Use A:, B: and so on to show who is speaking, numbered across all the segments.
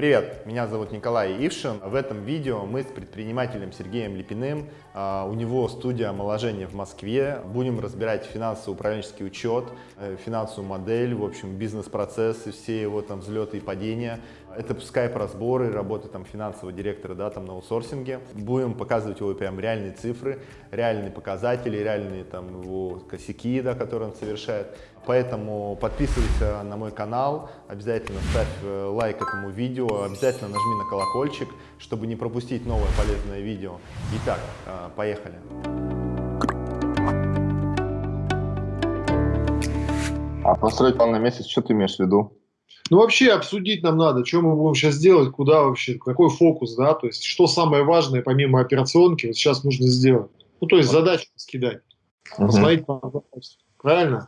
A: Привет, меня зовут Николай Ившин. В этом видео мы с предпринимателем Сергеем Липиным, а, у него студия омоложения в Москве, будем разбирать финансово-управленческий учет, э, финансовую модель, в общем, бизнес-процессы, все его там взлеты и падения. Это скайп-разборы, работа там финансового директора, да, там на аутсорсинге. Будем показывать его прям реальные цифры, реальные показатели, реальные там его косяки, да, которые он совершает. Поэтому подписывайся на мой канал, обязательно ставь э, лайк этому видео, обязательно нажми на колокольчик, чтобы не пропустить новое полезное видео. Итак, э, поехали.
B: А построить план на месяц, что ты имеешь в виду?
C: Ну, вообще обсудить нам надо, что мы будем сейчас делать, куда вообще, какой фокус, да, то есть что самое важное помимо операционки вот сейчас нужно сделать. Ну, то есть задачу скидать, угу. посмотреть по Правильно?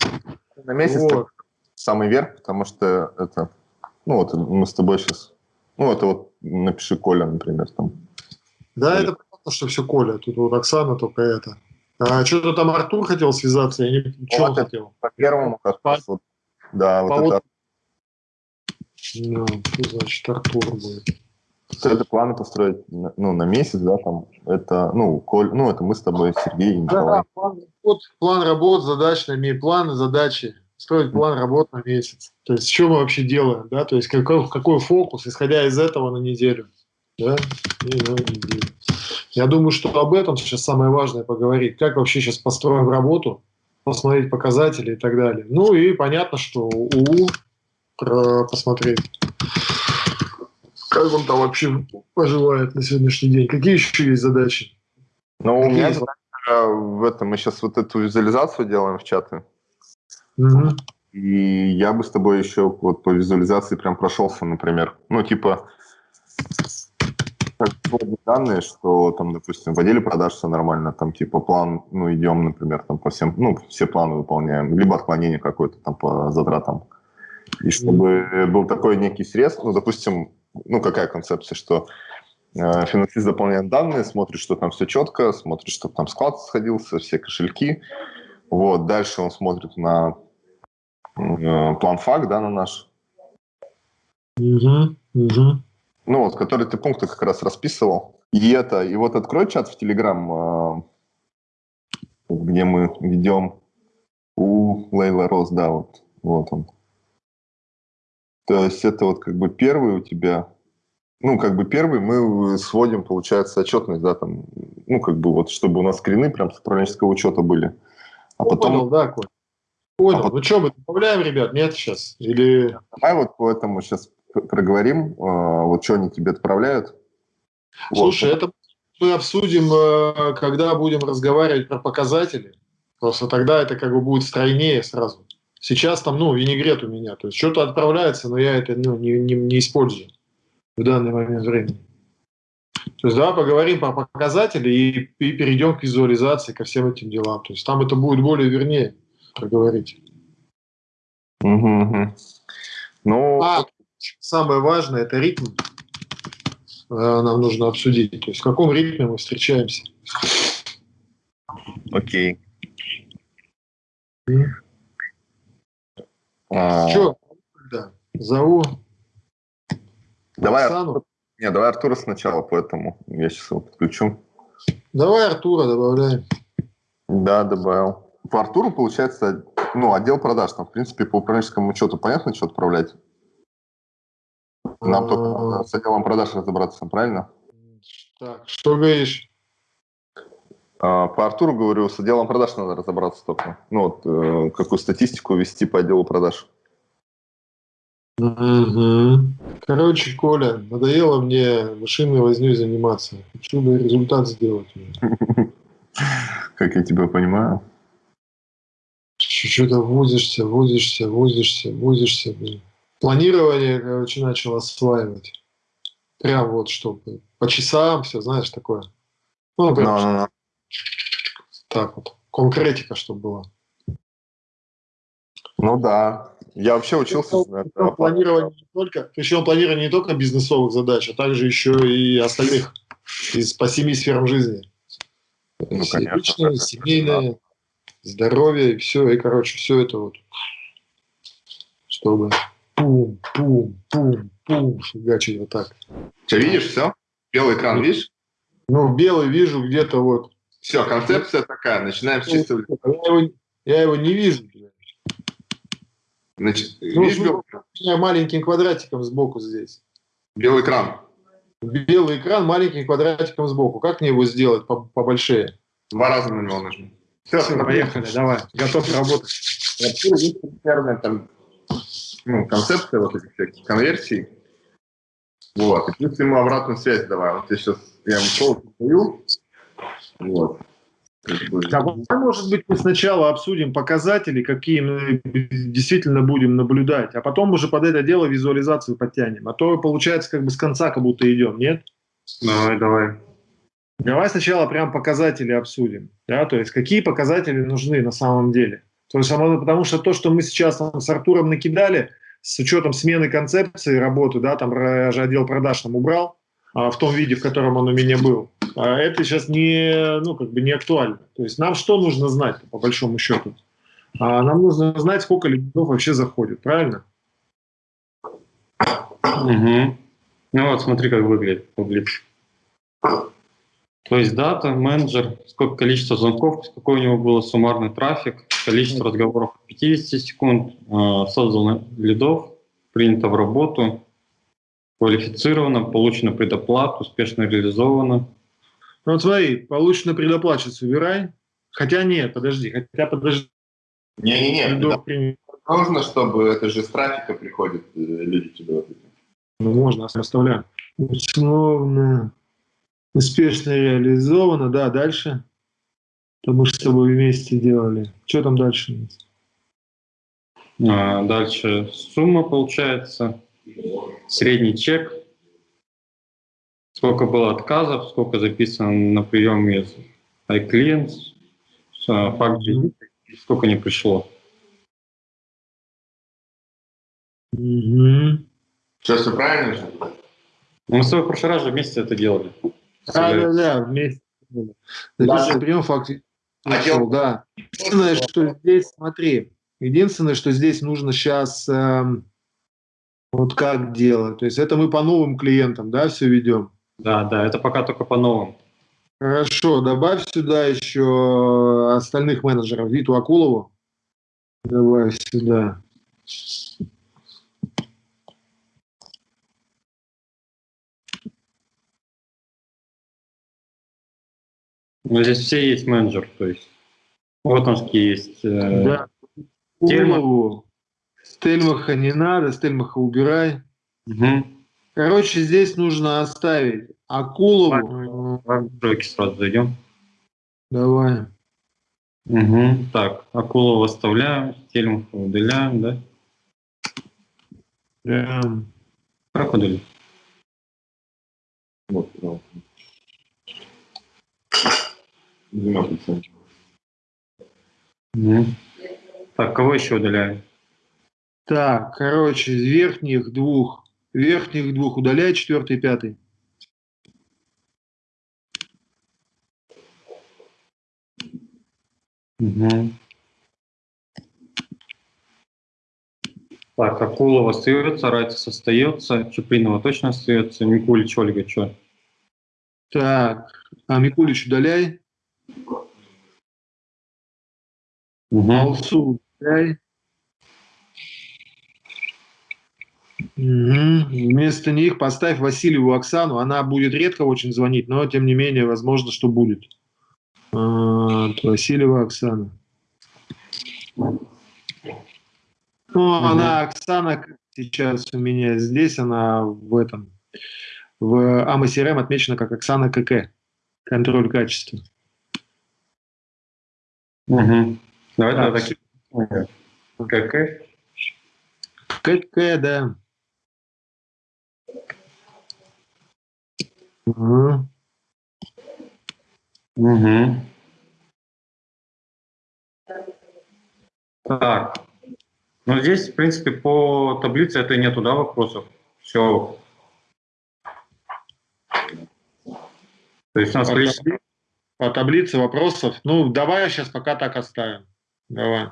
B: На месяц вот. самый верх, потому что это, ну вот мы с тобой сейчас, ну это вот напиши Коля, например, там.
C: Да, Коля. это понятно, что все Коля, тут вот Оксана только это. А что-то там Артур хотел связаться, я не ну, что он хотел?
B: По первому, как по... вот, да, по вот это.
C: Ну, что значит Артур будет?
B: Это планы построить ну, на месяц, да, там, это, ну, Коль, ну, это мы с тобой, Сергей и Николай. Да,
C: план работ, план работ, задач на месяц, планы, задачи, строить план работ на месяц. То есть, что мы вообще делаем, да, то есть, какой, какой фокус, исходя из этого на неделю, да, и на неделю. Я думаю, что об этом сейчас самое важное поговорить, как вообще сейчас построим работу, посмотреть показатели и так далее. Ну и понятно, что УУ посмотреть как он там вообще поживает на сегодняшний день? Какие еще есть задачи?
B: Ну, у меня задача в этом, мы сейчас вот эту визуализацию делаем в чаты.
C: Угу.
B: И я бы с тобой еще вот по визуализации прям прошелся, например. Ну, типа, данные, что там, допустим, в отделе продаж все нормально, там типа план, ну, идем, например, там по всем, ну, все планы выполняем, либо отклонение какое-то там по затратам. И чтобы был такой некий срез, ну, допустим, ну, какая концепция, что э, финансист заполняет данные, смотрит, что там все четко, смотрит, что там склад сходился, все кошельки. Вот, дальше он смотрит на э, план факт, да, на наш.
C: Угу, угу.
B: Ну вот, который ты пункты как раз расписывал. И это, и вот открой чат в Телеграм, э, где мы ведем у Лейла Рос, да, вот, вот он. То есть это вот как бы первый у тебя, ну, как бы первый мы сводим, получается, отчетность, да, там, ну, как бы вот, чтобы у нас скрины прям с управленческого учета были.
C: А потом... Понял, да, Коль. Понял. А потом... Ну что, мы добавляем, ребят, нет сейчас? Или...
B: Давай вот по этому сейчас проговорим, а, вот что они тебе отправляют.
C: Слушай, вот. это мы обсудим, э, когда будем разговаривать про показатели. Просто тогда это как бы будет стройнее сразу. Сейчас там, ну, винегрет у меня. То есть что-то отправляется, но я это ну, не, не, не использую в данный момент времени. То есть давай поговорим про показатели и, и перейдем к визуализации, ко всем этим делам. То есть там это будет более вернее проговорить.
B: Угу,
C: Ну, а, самое важное – это ритм. Э, нам нужно обсудить. То есть в каком ритме мы встречаемся.
B: Окей.
C: А... Че? Да. Зову.
B: Давай, Оксану. Не, давай Артура сначала, поэтому я сейчас его подключу.
C: Давай Артура добавляем.
B: Да, добавил. По Артуру, получается, ну, отдел продаж. Там, в принципе, по управленческому учету понятно, что отправлять? Нам только а. с отделом продаж разобраться, правильно?
C: Так, что говоришь?
B: А, по Артуру говорю, с отделом продаж надо разобраться только. Ну вот, э, какую статистику вести по отделу продаж.
C: Угу. Короче, Коля, надоело мне машинной возней заниматься. Хочу бы результат сделать.
B: Как я тебя понимаю.
C: Что-то возишься, возишься, возишься, возишься. Блин. Планирование, короче, начал осваивать. Прям вот, чтобы по часам все, знаешь, такое. Ну, прям, no, no, no. Так вот, конкретика, чтобы была.
B: Ну да, я вообще учился.
C: Причем, планирование не только, причем планирование не только бизнесовых задач, а также еще и остальных из, по семи сферам жизни. Ну, конечно, личное, семейное, да. здоровье, и все, и, короче, все это вот, чтобы пум, пум, пум, пум, фигачить вот так.
B: Что, видишь, все? Белый экран, видишь?
C: Ну, белый вижу где-то вот.
B: Все, концепция такая, начинаем с чистого листа.
C: Я его, я его не вижу.
B: Значит,
C: Ну,
B: видишь
C: ну,
B: белый,
C: У меня маленьким квадратиком сбоку здесь.
B: белый экран?
C: Белый экран маленьким квадратиком сбоку. Как мне его сделать по- побольшее?
B: Два раза на него нажми. Все,
C: Все, поехали, давай. Готов работать.
B: Вообще примерно там ну, концепция вот этих всяких конверсий. Вот. И плюс ему обратную связь давай. Вот я сейчас я ему полностью даю. Вот.
C: Давай, может быть, мы сначала обсудим показатели, какие мы действительно будем наблюдать, а потом уже под это дело визуализацию подтянем. А то получается как бы с конца как будто идем, нет?
B: Давай, давай.
C: Давай сначала прям показатели обсудим. Да? То есть какие показатели нужны на самом деле. То есть, потому что то, что мы сейчас там с Артуром накидали, с учетом смены концепции работы, да, там отдел продаж там убрал, в том виде, в котором он у меня был, а это сейчас не, ну, как бы не актуально. То есть нам что нужно знать, по большому счету? А нам нужно знать, сколько лидов вообще заходит, правильно?
D: Мгм. Ну вот, смотри, как выглядит таблица. То есть дата, менеджер, сколько количество звонков, какой у него был суммарный трафик, количество разговоров 50 секунд, создано лидов, принято в работу, квалифицировано, получено предоплату, успешно реализовано.
C: Ну вот смотри, получено предоплачивать, убирай. Хотя нет, подожди, хотя подожди.
B: Не-не-не,
C: принято.
B: нужно, чтобы это же с трафика приходят э, люди тебе.
C: Ну, можно, оставляем. Условно, успешно реализовано, да, дальше. То мы же с тобой вместе делали. Что там дальше?
D: А, Дальше сумма получается, средний чек, сколько было отказов, сколько записано на прием из iClients, а, факт сколько не пришло.
C: Мгм.
B: Что, все правильно же?
D: Ну, Мы с тобой в прошлый раз же вместе это делали.
C: Да, да, да, вместе. Записывай прием факт.
B: Отдел-
C: Пришел, да. Единственное, что здесь, смотри, единственное, что здесь нужно сейчас вот как делать. То есть это мы по новым клиентам, да, все ведем.
D: Да, да, это пока только по новым.
C: Хорошо, добавь сюда еще остальных менеджеров. Виту Акулову. Добавь сюда.
D: Но здесь все есть менеджер, то есть вот он есть. э,
C: Да.
D: Тельмах.
C: Акулову. Стельмаха не надо, Стельмаха убирай.
D: мгм.
C: Короче, здесь нужно оставить Акулову.
D: Давай в сразу зайдем.
C: Давай.
D: Мгм. Так, Акулова оставляем, Тельмаха удаляем, да?
C: Прям.
D: Как удалить?
B: Вот, да.
D: Мгм. Так, кого еще удаляем?
C: Так, короче, из верхних двух, верхних двух удаляй, четвертый, пятый.
D: Мгм. Так, Акулова остается, Райтис остается, Чупринова точно остается, Микулич, Ольга, что?
C: Так, а Микулич удаляй, Алсу удаляй. Вместо них поставь Васильеву Оксану. Она будет редко очень звонить, но тем не менее, возможно, что будет. А, Васильева Оксана. Ну, она, Оксана, сейчас у меня здесь, она в этом, в АМСРМ отмечена как Оксана КК. Контроль качества.
D: Угу. Давай такие. КК.
C: КК, да. Ага.
D: Угу. Так. Ну, здесь, в принципе, по таблице это нету, да, вопросов? Все. То есть у нас
C: По
D: количество...
C: табли- По таблице вопросов. Ну, давай сейчас пока так оставим. Давай.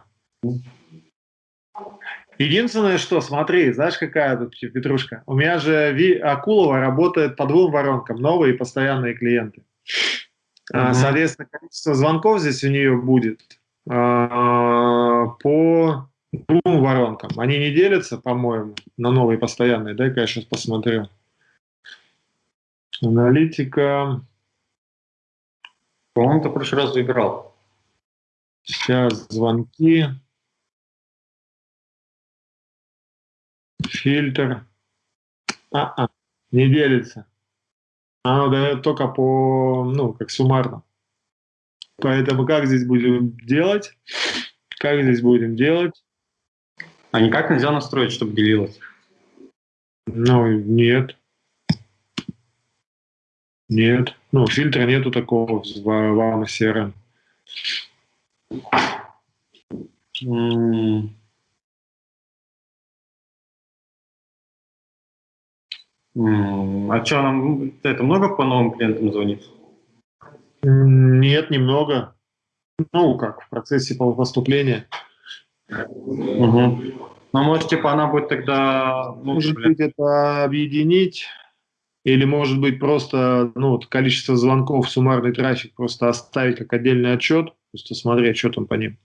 C: Единственное, что, смотри, знаешь, какая тут петрушка? У меня же Ви Акулова работает по двум воронкам, новые и постоянные клиенты. Uh-huh. Соответственно, количество звонков здесь у нее будет а, по двум воронкам. Они не делятся, по-моему, на новые и постоянные. Дай-ка я сейчас посмотрю. Аналитика.
D: По-моему, ты в прошлый раз выбирал.
C: Сейчас звонки. Фильтр. А, -а не делится. Оно дает только по, ну, как суммарно. Поэтому как здесь будем делать? Как здесь будем делать?
D: А никак нельзя настроить, чтобы делилось?
C: Ну, нет. Нет. Ну, фильтра нету такого в, в AMA
D: Mm. А что, нам это много по новым клиентам звонит?
C: Нет, немного. Ну, как, в процессе поступления.
D: Угу. Ну, может, типа, она будет тогда...
C: Может быть, это объединить, или, может быть, просто ну, вот количество звонков, суммарный трафик просто оставить как отдельный отчет, просто смотреть, что там по ним.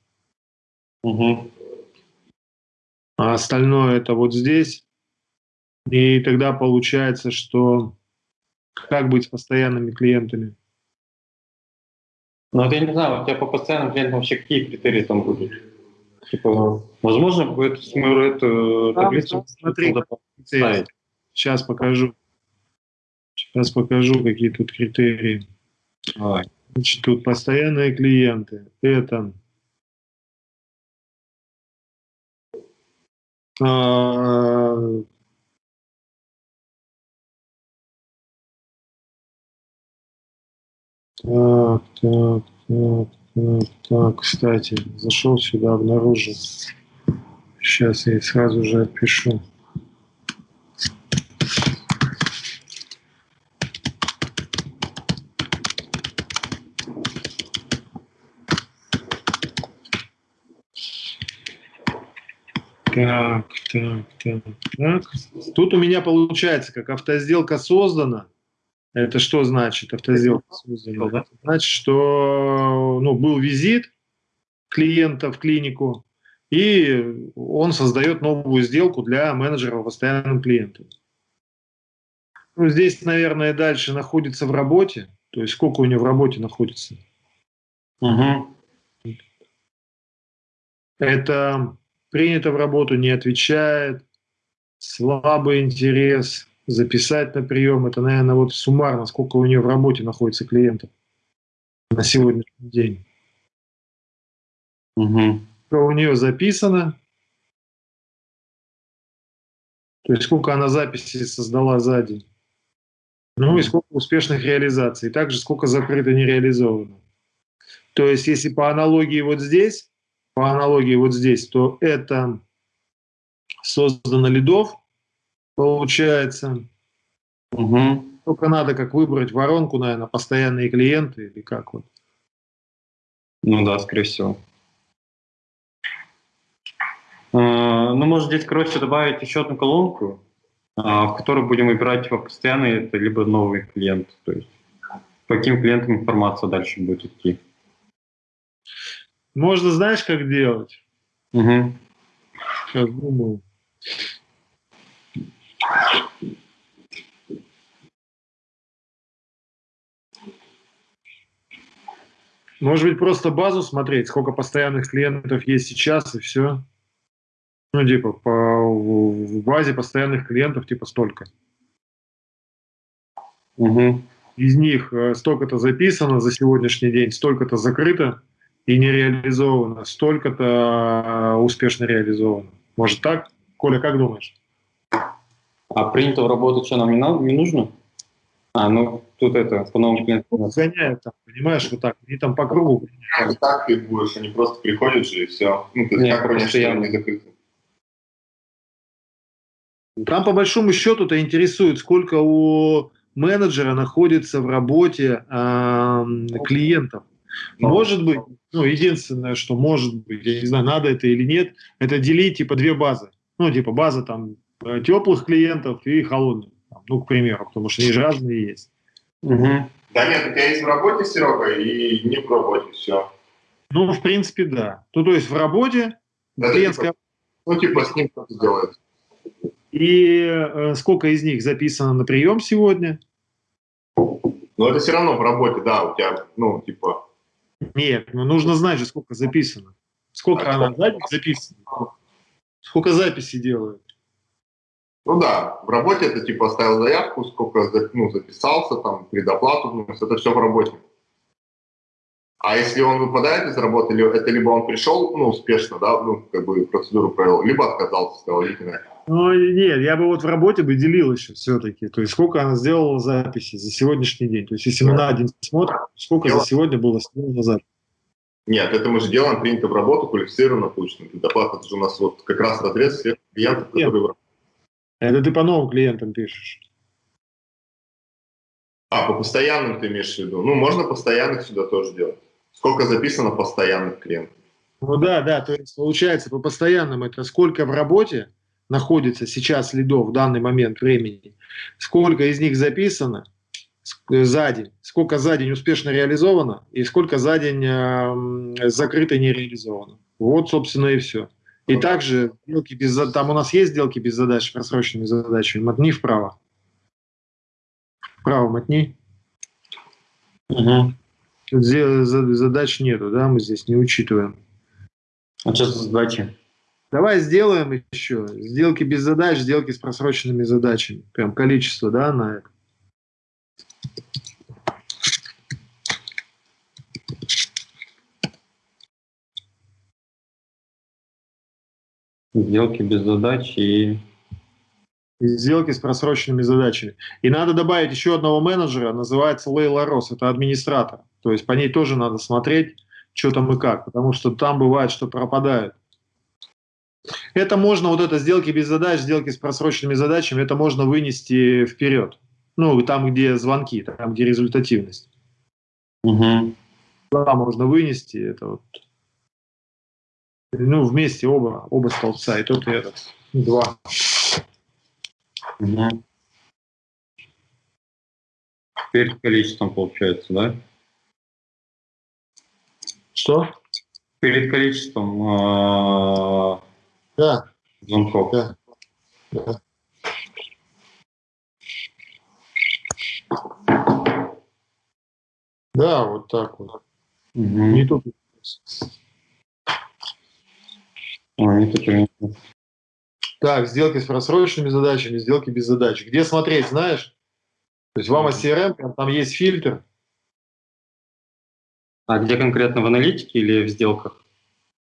D: Угу.
C: А остальное это вот здесь. И тогда получается, что как быть с постоянными клиентами?
D: Ну, вот я не знаю, у тебя по постоянным клиентам вообще какие критерии там будут? Типа, возможно, будет смысл эту таблицу
C: смотри, Сейчас покажу. Сейчас покажу, какие тут критерии.
D: Давай.
C: Значит, тут постоянные клиенты. Это а, Так, так, так, так, так, кстати, зашел сюда, обнаружил. Сейчас я сразу же отпишу. Так, так, так, так. Тут у меня получается, как автосделка создана, это что значит автозелка создана? Значит, что ну, был визит клиента в клинику, и он создает новую сделку для менеджера постоянным клиентам. Ну, здесь, наверное, дальше находится в работе. То есть сколько у него в работе находится?
D: Угу.
C: Это принято в работу, не отвечает, слабый интерес, записать на прием. Это, наверное, вот суммарно, сколько у нее в работе находится клиентов на сегодняшний день.
D: Угу.
C: Что у нее записано, то есть сколько она записей создала за день. Ну и сколько успешных реализаций. Также сколько закрыто не реализовано. То есть если по аналогии вот здесь, по аналогии вот здесь, то это создано лидов, получается.
D: Угу.
C: Только надо как выбрать воронку, наверное, постоянные клиенты или как вот.
D: Ну да, скорее всего. А, ну, может здесь, короче, добавить еще одну колонку, а, в которой будем выбирать постоянные, это либо новый клиент. То есть по каким клиентам информация дальше будет идти.
C: Можно, знаешь, как делать?
D: Угу.
C: Сейчас думаю. Может быть, просто базу смотреть, сколько постоянных клиентов есть сейчас, и все. Ну, типа, по, в базе постоянных клиентов, типа, столько.
D: Угу.
C: Из них э, столько-то записано за сегодняшний день, столько-то закрыто и не реализовано, столько-то э, успешно реализовано. Может так? Коля, как думаешь?
D: А принято в работу что, нам не, надо, не нужно? А, ну, тут это, по новым клиентам.
C: Гоняют там, понимаешь, вот так. Они там по кругу.
B: А так ты будешь, они просто приходят же и все. Ну, то есть
D: Нет,
B: как
D: просто я-
B: не закрыто.
C: Там по большому счету-то интересует, сколько у менеджера находится в работе эм, клиентов.
B: Ну,
C: Может быть, ну, единственное, что может быть, я не знаю, надо это или нет, это делить типа две базы. Ну, типа база там э, теплых клиентов и холодных. Ну, к примеру, потому что они же разные есть.
B: Угу. Да нет, у тебя есть в работе, Серега, и не в работе, все.
C: Ну, в принципе, да. Ну, то есть в работе
B: да, клиентская... Типа, ну, типа с ним кто-то делает.
C: И э, сколько из них записано на прием сегодня?
B: Но это все равно в работе, да, у тебя, ну, типа...
C: Нет, ну нужно знать же, сколько записано. Сколько а она записано. Сколько записей делают.
B: Ну да, в работе это типа оставил заявку, сколько ну, записался, там, предоплату внес, это все в работе. А если он выпадает из работы, это либо он пришел, ну, успешно, да, ну, как бы процедуру провел, либо отказался, сказал, идите
C: Ну, нет, я бы вот в работе бы делил еще все-таки. То есть, сколько она сделала записи за сегодняшний день. То есть, если мы на день смотрим, сколько Дело. за сегодня было сделано записи.
B: Нет, это мы же делаем, принято в работу, квалифицированно получено. Предоплата, это же у нас вот как раз разрез всех клиентов,
C: которые в работе. Это ты по новым клиентам пишешь.
B: А, по постоянным ты имеешь в виду? Ну, можно постоянных сюда тоже делать. Сколько записано постоянных клиентов?
C: Ну да, да, то есть получается по постоянным это сколько в работе находится сейчас лидов в данный момент времени, сколько из них записано за день, сколько за день успешно реализовано и сколько за день э, закрыто не реализовано. Вот, собственно, и все. И также сделки без, там у нас есть сделки без задач, просроченными задачами. Мотни вправо. Вправо мотни. Угу. Задач нету, да, мы здесь не учитываем.
D: А что за задачи?
C: Давай сделаем еще. Сделки без задач, сделки с просроченными задачами. Прям количество, да, на это.
D: Сделки без задач и...
C: Сделки с просроченными задачами. И надо добавить еще одного менеджера, называется Лейла Рос, это администратор. То есть по ней тоже надо смотреть, что там и как, потому что там бывает, что пропадает. Это можно, вот это сделки без задач, сделки с просроченными задачами, это можно вынести вперед. Ну, там, где звонки, там, где результативность. Угу. Да, можно вынести, это вот ну, вместе оба, оба столбца, и тот, и этот. Два.
D: Угу. Перед количеством получается, да?
C: Что?
D: Перед количеством э,
C: да.
D: звонков.
C: Да. да. Да, вот так вот. Угу. Не тут. Так, сделки с просроченными задачами, сделки без задач. Где смотреть, знаешь? То есть в AMA CRM там есть фильтр.
D: А где конкретно, в аналитике или в сделках?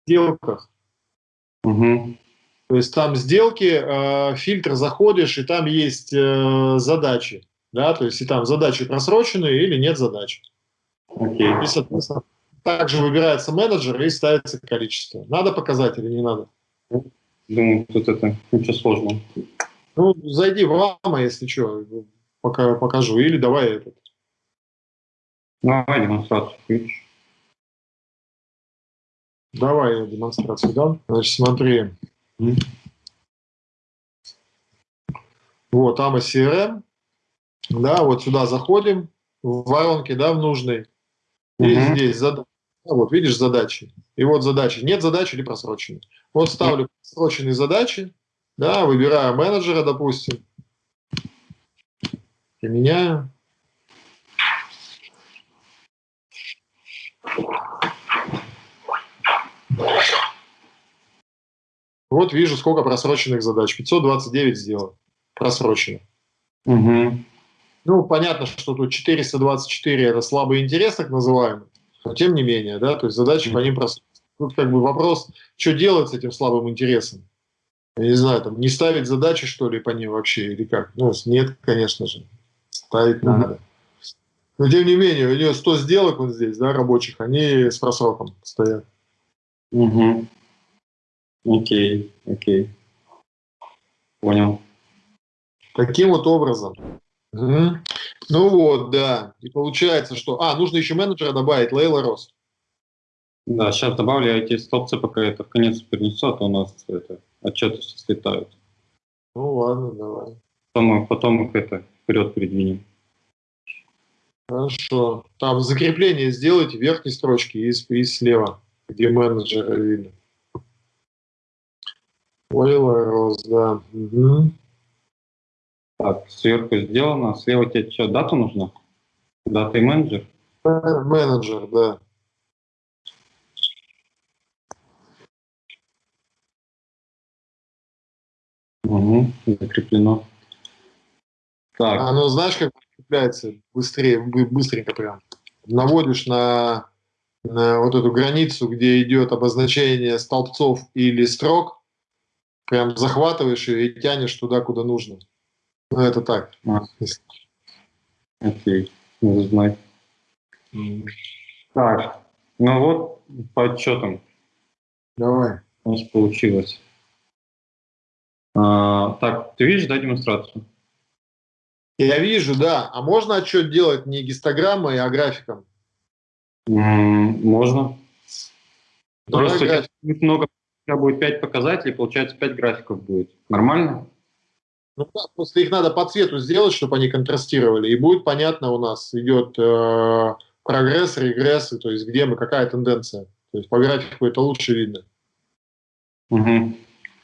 C: В сделках.
D: Угу.
C: То есть там сделки, э, фильтр заходишь, и там есть э, задачи. Да? То есть и там задачи просроченные или нет задач.
D: Окей.
C: И, соответственно, также выбирается менеджер и ставится количество. Надо показать или не надо?
D: Думаю, тут это ничего сложного.
C: Ну, зайди в АМА, если что, пока покажу. Или давай этот.
D: Давай демонстрацию включишь.
C: Давай я демонстрацию дам. Значит, смотри. Вот, AMA CRM. Да, вот сюда заходим в воронке, да, в нужной. И угу. здесь задача. Вот видишь задачи. И вот задачи. Нет задачи или просроченные. Вот ставлю просроченные задачи, да, выбираю менеджера, допустим. И меняю. Вот вижу, сколько просроченных задач. 529 сделал. Просроченных.
D: Угу.
C: Ну, понятно, что тут 424 это слабый интерес, так называемый. Но тем не менее, да, то есть задачи по ним просто... Тут как бы вопрос, что делать с этим слабым интересом? Я не знаю, там, не ставить задачи, что ли, по ним вообще, или как? Ну, нет, конечно же. Ставить надо. Но тем не менее, у нее 100 сделок вот здесь, да, рабочих, они с просроком стоят.
D: Угу. Окей, окей. Понял.
C: Таким вот образом. Угу. Ну вот, да. И получается, что... А, нужно еще менеджера добавить, Лейла Рос.
D: Да, сейчас добавлю эти столбцы, пока это в конец перенесу, а то у нас это отчеты все слетают.
C: Ну ладно, давай.
D: Потом, потом их это вперед передвинем.
C: Хорошо. Там закрепление сделайте верхней строчки и, и слева, где менеджеры видно. Oil Rose, да. Угу.
D: Так, сверху сделано. Слева тебе что, дата нужна? Дата и менеджер?
C: Менеджер, да.
D: Угу, закреплено.
C: Так. Оно знаешь, как закрепляется быстрее, быстренько прям. Наводишь на, на вот эту границу, где идет обозначение столбцов или строк, прям захватываешь ее и тянешь туда, куда нужно. Ну, это так. А.
D: Окей, надо знать. Mm. Так, ну вот по отчетам.
C: Давай.
D: У нас получилось. А, так, ты видишь, да, демонстрацию?
C: Я вижу, да. А можно отчет делать не гистограммой, а графиком?
D: Mm, можно. Давай Просто график. много, у тебя будет 5 показателей, получается 5 графиков будет. Нормально?
C: Ну да, просто их надо по цвету сделать, чтобы они контрастировали, и будет понятно у нас, идет э, прогресс, регресс, то есть где мы, какая тенденция. То есть по графику это лучше видно.
D: Угу.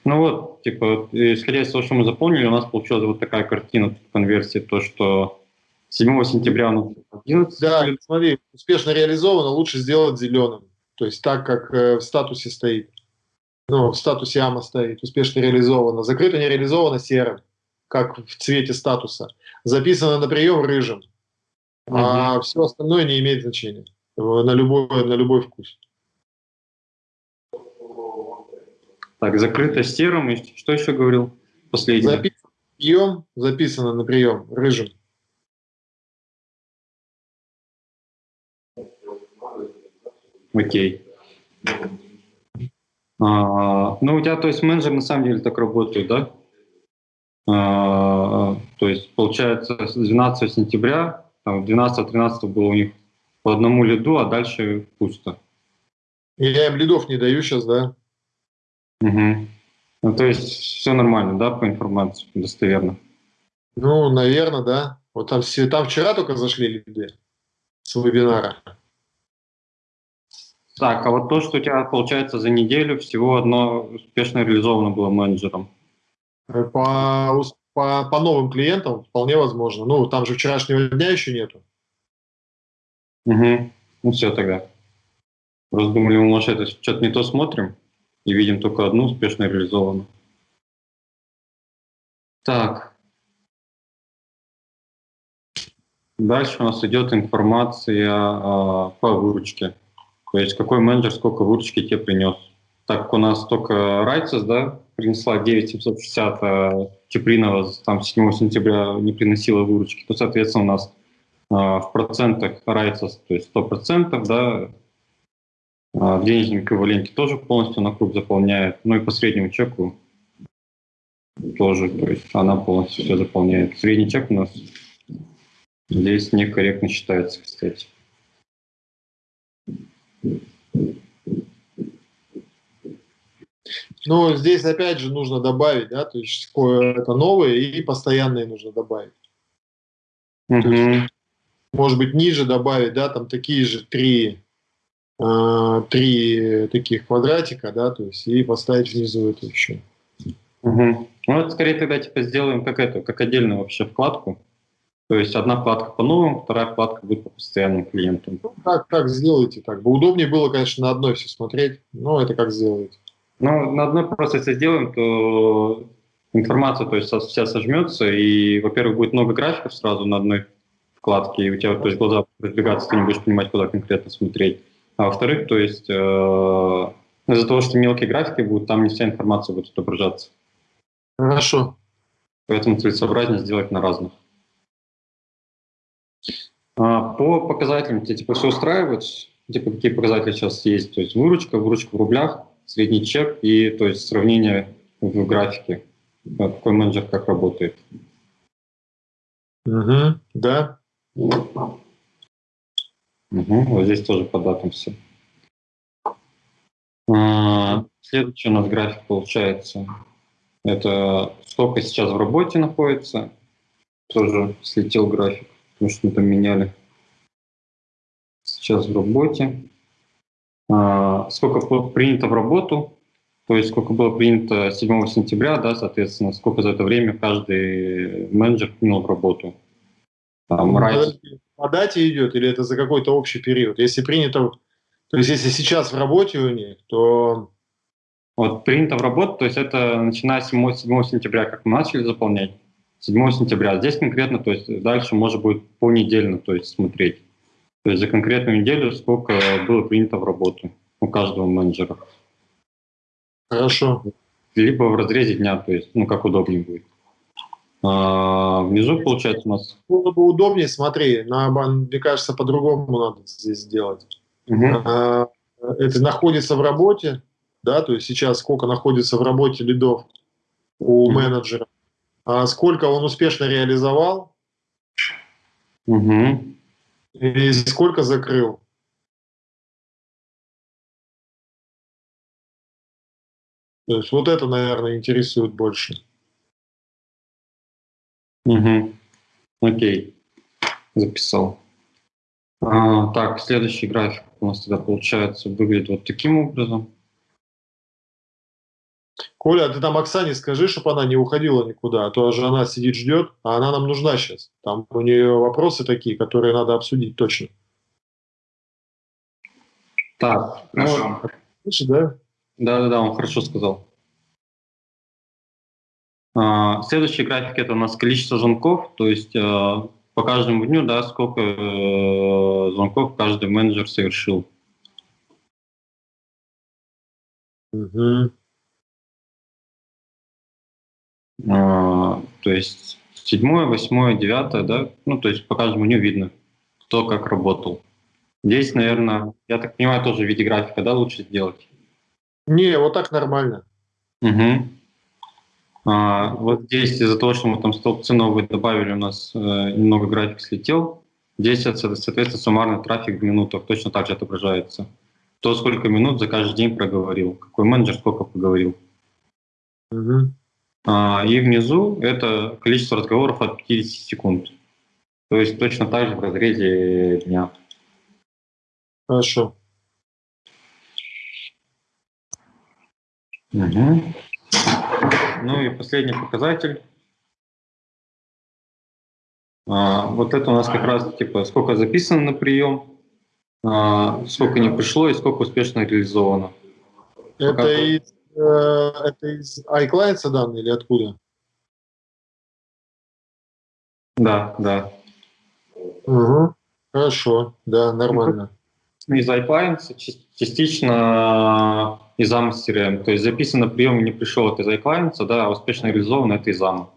D: Ну вот, типа, исходя из того, что мы заполнили, у нас получилась вот такая картина конверсии, то, что 7 сентября у нас
C: 11. Да, смотри, успешно реализовано, лучше сделать зеленым. То есть так, как э, в статусе стоит. Ну, в статусе АМА стоит, успешно реализовано. Закрыто не реализовано серым, как в цвете статуса. Записано на прием рыжим. Угу. А все остальное не имеет значения. На любой, на любой вкус.
D: Так, закрыто серым. И что еще говорил последний?
C: Записано на прием, записано на прием, рыжим.
D: Окей. А, ну, у тебя, то есть, менеджер на самом деле так работает, да? А, то есть, получается, с 12 сентября, 12-13 было у них по одному лиду, а дальше пусто.
C: Я им лидов не даю сейчас, да?
D: Угу. Ну, то есть все нормально, да, по информации, достоверно?
C: Ну, наверное, да. Вот там, все, там вчера только зашли люди с вебинара.
D: Так, а вот то, что у тебя, получается, за неделю всего одно успешно реализовано было менеджером?
C: Э, по, по, по новым клиентам вполне возможно. Ну, там же вчерашнего дня еще нету.
D: Угу. Ну, все тогда. Просто думали, мы, может, это что-то не то смотрим и видим только одну успешно реализованную. Так. Дальше у нас идет информация а, по выручке. То есть какой менеджер сколько выручки тебе принес. Так как у нас только Райцес, да, принесла 9760, а Чепринова там 7 сентября не приносила выручки, то, соответственно, у нас а, в процентах Райцес, то есть 100%, да, в денежном эквиваленте тоже полностью на круг заполняет. Ну и по среднему чеку тоже, то есть она полностью все заполняет. Средний чек у нас здесь некорректно считается, кстати.
C: Ну, здесь опять же нужно добавить, да, то есть это новое и постоянные нужно добавить. Угу. Есть, может быть, ниже добавить, да, там такие же три Э, три таких квадратика, да, то есть и поставить внизу это еще.
D: Угу. Ну, это скорее тогда типа сделаем как это, как отдельную вообще вкладку. То есть одна вкладка по новым, вторая вкладка будет по постоянным клиентам.
C: Ну, как, как сделайте так. Бы удобнее было, конечно, на одной все смотреть, но это как сделаете.
D: Ну, на одной просто если сделаем, то информация то есть вся сожмется, и, во-первых, будет много графиков сразу на одной вкладке, и у тебя то есть, глаза разбегаться, ты не будешь понимать, куда конкретно смотреть. А во-вторых, то есть э, из-за того, что мелкие графики будут, там не вся информация будет отображаться.
C: Хорошо.
D: Поэтому целесообразнее сделать на разных. А, по показателям тебе типа все устраивает? Типа какие показатели сейчас есть? То есть выручка, выручка в рублях, средний чек и то есть сравнение в графике. Какой менеджер как работает.
C: Угу, да.
D: Угу, вот здесь тоже по датам все. А, следующий у нас график получается. Это сколько сейчас в работе находится. Тоже слетел график, потому что мы там меняли. Сейчас в работе. А, сколько принято в работу, то есть сколько было принято 7 сентября, да, соответственно, сколько за это время каждый менеджер принял в работу.
C: Там, раз... По дате идет или это за какой-то общий период? Если принято, то есть если сейчас в работе у них, то...
D: Вот принято в работу, то есть это начиная с 7, 7 сентября, как мы начали заполнять, 7 сентября. Здесь конкретно, то есть дальше может быть понедельно, то есть смотреть. То есть за конкретную неделю сколько было принято в работу у каждого менеджера.
C: Хорошо.
D: Либо в разрезе дня, то есть, ну, как удобнее будет. А, внизу, получается, у нас...
C: Было бы удобнее, смотри, на, мне кажется, по-другому надо здесь сделать. Угу. А, это находится в работе, да, то есть сейчас сколько находится в работе лидов у угу. менеджера, а сколько он успешно реализовал,
D: угу.
C: И сколько закрыл. То есть вот это, наверное, интересует больше.
D: Угу. Окей. Записал. А, так, следующий график у нас тогда получается выглядит вот таким образом.
C: Коля, а ты там Оксане скажи, чтобы она не уходила никуда, а то же она сидит, ждет, а она нам нужна сейчас. Там у нее вопросы такие, которые надо обсудить точно.
D: Так,
C: ну, Слышишь, да?
D: Да-да-да, он хорошо сказал. А, следующий график – это у нас количество звонков, то есть а, по каждому дню, да, сколько э, звонков каждый менеджер совершил.
C: Угу.
D: То есть седьмое, восьмое, девятое, да, ну, то есть по каждому дню видно, кто как работал. Здесь, наверное, я так понимаю, тоже в виде графика, да, лучше сделать?
C: Не, вот так нормально.
D: Угу. А, вот здесь из-за того, что мы там столбцы новые добавили, у нас э, немного график слетел. Здесь, соответственно, суммарный трафик в минутах точно так же отображается. То, сколько минут за каждый день проговорил, какой менеджер сколько поговорил.
C: Угу.
D: А, и внизу это количество разговоров от 50 секунд. То есть точно так же в разрезе дня.
C: Хорошо.
D: Угу. Ну и последний показатель. А, вот это у нас как раз типа сколько записано на прием, а, сколько не пришло и сколько успешно реализовано.
C: Это из, э, это из iClients данные или откуда?
D: Да, да.
C: Угу. Хорошо, да, нормально.
D: Из iClients частично из AMA CRM. То есть записано прием не пришел, это из iClients, да, а успешно реализовано это из AMA.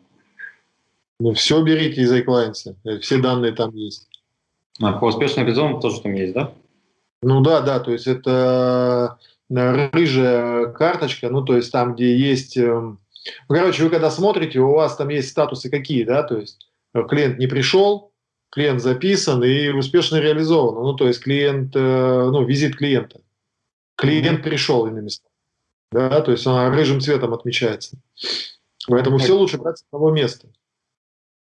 C: Ну, все берите из iClients, э, все данные там есть.
D: А, по успешно реализованному тоже там есть, да?
C: Ну да, да, то есть это э, рыжая карточка, ну то есть там, где есть... Эм, ну, короче, вы когда смотрите, у вас там есть статусы какие, да, то есть э, клиент не пришел, клиент записан и успешно реализован. Ну, то есть клиент, ну, визит клиента. Клиент пришел, иными словами. Да, то есть она рыжим цветом отмечается. Поэтому все лучше брать с того места.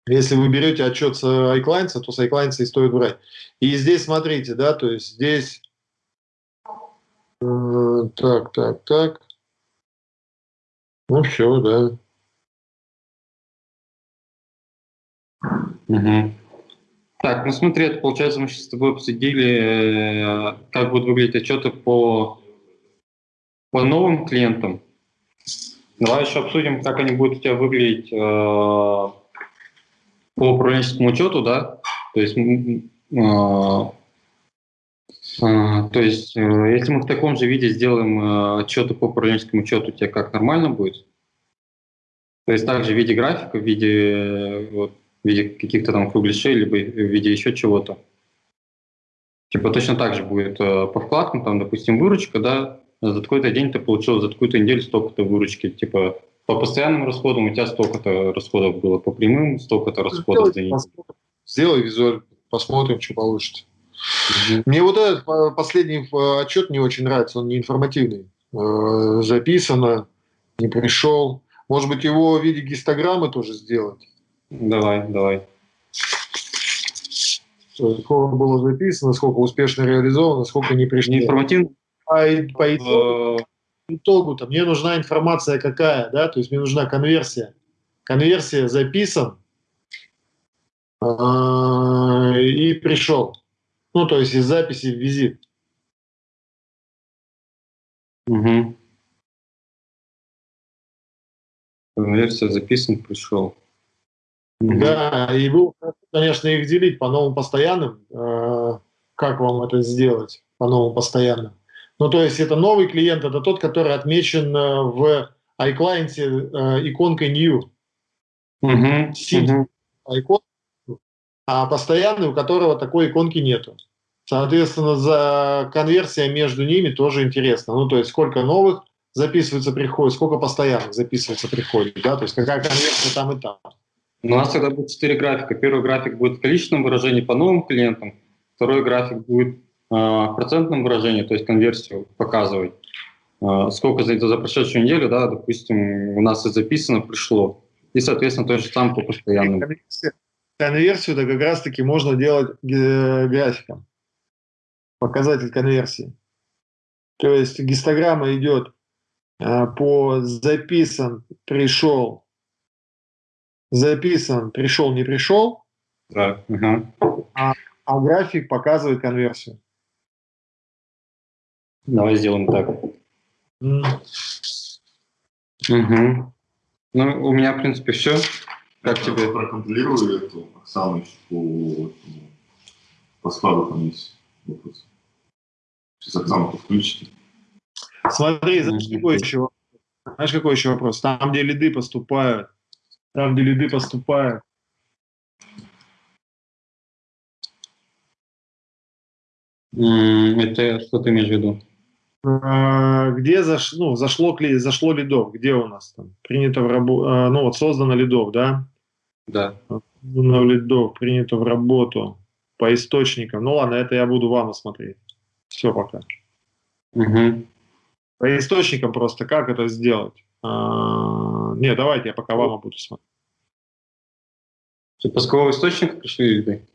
C: Если вы берете отчет с iClients, то с iClients и стоит брать. И здесь смотрите, да, то есть здесь... Э, так, так, так. Ну все, да.
D: Угу. Так, ну смотри, это получается, мы сейчас с тобой обсудили, э, как будут выглядеть отчеты по, по новым клиентам. Давай еще обсудим, как они будут у тебя выглядеть э, по управленческому учету, да? То есть, э, то есть, э, если мы в таком же виде сделаем э, отчеты по управленческому учету, у тебя как нормально будет? То есть также в виде графика, в виде э, вот, в виде каких-то там кругляшей, либо в виде еще чего-то. Типа точно так же будет по вкладкам, там, допустим, выручка, да, за такой-то день ты получил, за такую-то неделю столько-то выручки, типа по постоянным расходам у тебя столько-то расходов было, по прямым столько-то расходов за неделю.
C: Сделай визуаль, посмотрим, что получится. Угу. Мне вот этот последний э, отчет не очень нравится, он не информативный. Э, записано, не пришел. Может быть, его в виде гистограммы тоже сделать?
D: Давай, давай.
C: Сколько было записано, сколько успешно реализовано, сколько не пришло.
D: Информативно?
C: А по итогу, итогу-то мне нужна информация какая, да, то есть мне нужна конверсия. Конверсия записан э, и пришел. Ну, то есть из записи в визит.
D: Угу. Конверсия записан, пришел.
C: Угу. Да, и вы, конечно, их делить по новым постоянным. Э, как вам это сделать по новым постоянным? Ну, то есть это новый клиент, это тот, который отмечен э, в iClient э, иконкой New.
D: Угу.
C: Синь икон, а постоянный, у которого такой иконки нету. Соответственно, за конверсия между ними тоже интересно. Ну, то есть сколько новых записывается, приходит, сколько постоянных записывается, приходит, да, то есть какая конверсия там и там.
D: У нас тогда будет четыре графика. Первый график будет в количественном выражении по новым клиентам, второй график будет в процентном выражении, то есть конверсию показывать. Сколько за, за прошедшую неделю, да, допустим, у нас и записано, пришло. И, соответственно, то же самое по постоянному.
C: Конверсию, да, как раз-таки можно делать графиком. Показатель конверсии. То есть гистограмма идет по записан, пришел, записан, пришел, не пришел.
D: Да. Угу.
C: А, а график показывает конверсию.
D: Давай сделаем так.
C: Mm.
D: Угу. Ну, у меня, в принципе, все. Как
B: Я
D: тебе?
B: Проконтролирую эту Оксану по, по складу там есть вопрос. Сейчас Оксану подключите.
C: Смотри, знаешь, какой еще, знаешь, какой еще вопрос? Там, где лиды поступают, там, где лиды поступают,
D: Это что ты имеешь в виду?
C: А, где заш, ну, зашло, зашло лидов, где у нас там принято в работу, ну вот создано лидов, да,
D: Да.
C: создано лидов, принято в работу по источникам, ну ладно, это я буду вам смотреть, все пока.
D: Угу.
C: По источникам просто как это сделать? А, не, давайте я пока вам буду смотреть.
D: С пускового источника пришли лиды?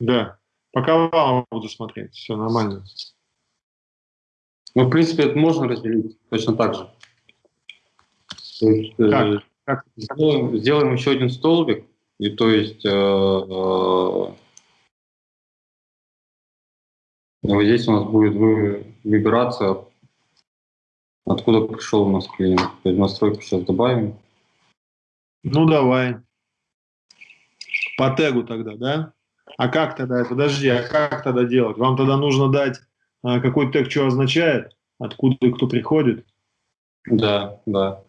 C: Да, пока вам буду смотреть, все нормально.
D: Ну, в принципе, это можно разделить точно так же. То есть, э,
C: Как? Как?
D: сделаем, сделаем еще один столбик, и то есть э, э, вот здесь у нас будет вы- выбираться, откуда пришел у нас клиент. То есть настройку сейчас добавим.
C: Ну давай. По тегу тогда, да? А как тогда? Подожди, а как тогда делать? Вам тогда нужно дать, а, какой тег что означает, откуда и кто приходит.
D: Да, да.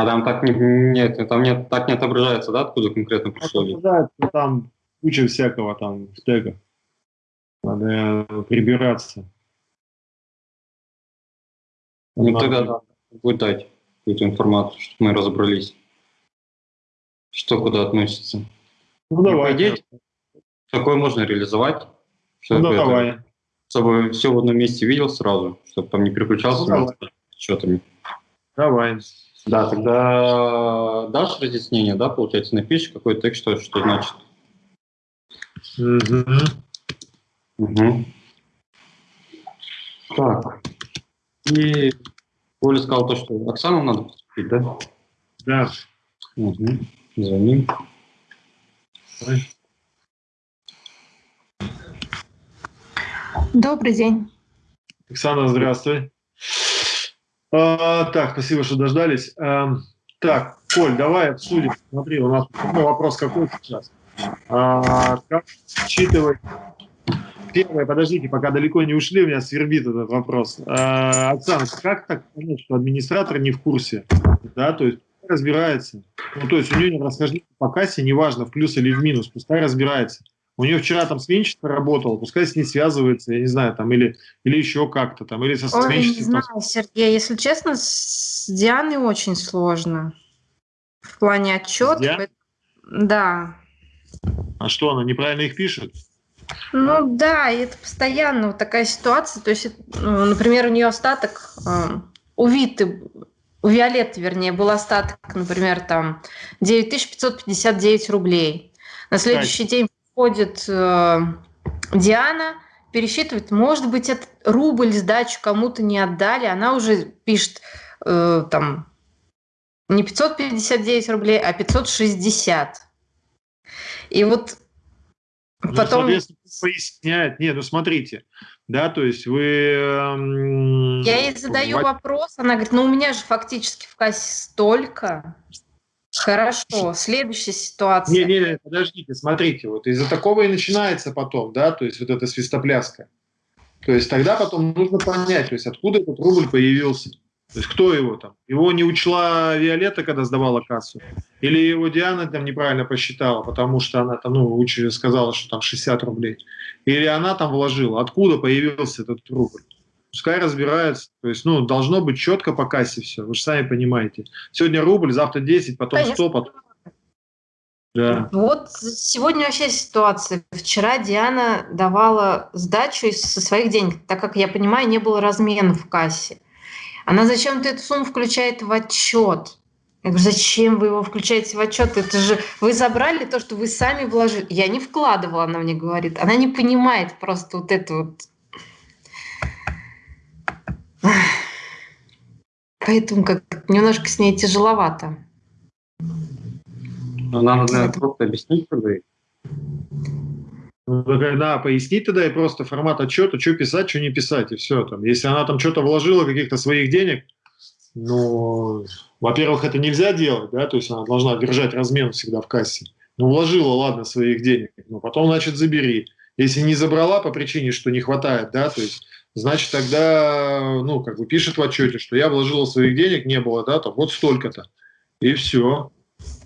D: А там так не, нет, там нет, так не отображается, да, откуда конкретно пришел лид?
C: Отображается Там куча всякого там в тегах. Надо э, прибираться.
D: Ну
C: Надо-
D: тогда да, будет дать какую-то информацию, чтобы мы разобрались, что куда относится.
C: Ну давай.
D: Идее, такое можно реализовать,
C: Ну
D: чтобы, это-
C: давай.
D: чтобы все в одном месте видел сразу, чтобы там не переключался
C: Ну,
D: между счетами.
C: Давай.
D: Да, тогда дашь разъяснение, да, получается, напишешь какой текст, что, что значит.
C: Мгм.
D: Угу. Так. И Оля сказал то, что Оксану надо поступить, да?
C: Да.
D: Угу. Звоним.
E: Добрый день.
C: Оксана, здравствуй. А, так, спасибо, что дождались. А, так, Коль, давай обсудим. Смотри, у нас ну, вопрос какой сейчас. А, как считывать... Первое, подождите, пока далеко не ушли, у меня свербит этот вопрос. А, Оксана, как так понять, что администратор не в курсе? Да, то есть разбирается. Ну, то есть у нее не расхождение по кассе, неважно, в плюс или в минус, пускай разбирается. У нее вчера там сменщица работала, пускай с ней связывается, я не знаю, там, или, или еще как-то там, или со
E: Ой, не
C: сменщицей.
E: знаю,
C: там.
E: Сергей, если честно, с Дианой очень сложно. В плане отчета. Да.
C: А что, она неправильно их пишет?
E: Ну да, и это постоянно вот такая ситуация. То есть, ну, например, у нее остаток, э, у Виты у Виолетты, вернее, был остаток, например, там 9559 рублей. На следующий день приходит э, Диана, пересчитывает, может быть, этот рубль сдачу кому-то не отдали, она уже пишет э, там не 559 рублей, а 560. И вот
C: ну,
E: потом...
C: поясняет, нет, ну смотрите, да, то есть вы...
E: Я ей задаю вопрос, она говорит, ну у меня же фактически в кассе столько. Хорошо, следующая ситуация.
C: Не, не, не, подождите, смотрите, вот из-за такого и начинается потом, да, то есть вот эта свистопляска. То есть тогда потом нужно понять, то есть откуда этот рубль появился. То есть кто его там? Его не учла Виолетта, когда сдавала кассу? Или его Диана там неправильно посчитала, потому что она там, ну, сказала, что там 60 рублей? Или она там вложила? Откуда появился этот рубль? Пускай разбираются. То есть, ну, должно быть четко по кассе все. Вы же сами понимаете. Сегодня рубль, завтра 10, потом Конечно. 100, потом...
E: Да. Вот сегодня вообще ситуация. Вчера Диана давала сдачу со своих денег, так как, я понимаю, не было размена в кассе. Она зачем-то эту сумму включает в отчет. Я говорю, зачем вы его включаете в отчет? Это же вы забрали то, что вы сами вложили. Я не вкладывала, она мне говорит. Она не понимает просто вот это вот. Поэтому как немножко с ней тяжеловато.
D: Но надо, наверное, просто объяснить тогда.
C: Ну, да, пояснить тогда и просто формат отчета, что писать, что не писать, и все. Там. Если она там что-то вложила, каких-то своих денег, ну, во-первых, это нельзя делать, да, то есть она должна держать размен всегда в кассе. Ну, вложила, ладно, своих денег, но потом, значит, забери. Если не забрала по причине, что не хватает, да, то есть, значит, тогда, ну, как бы пишет в отчете, что я вложила своих денег, не было, да, там, вот столько-то. И все.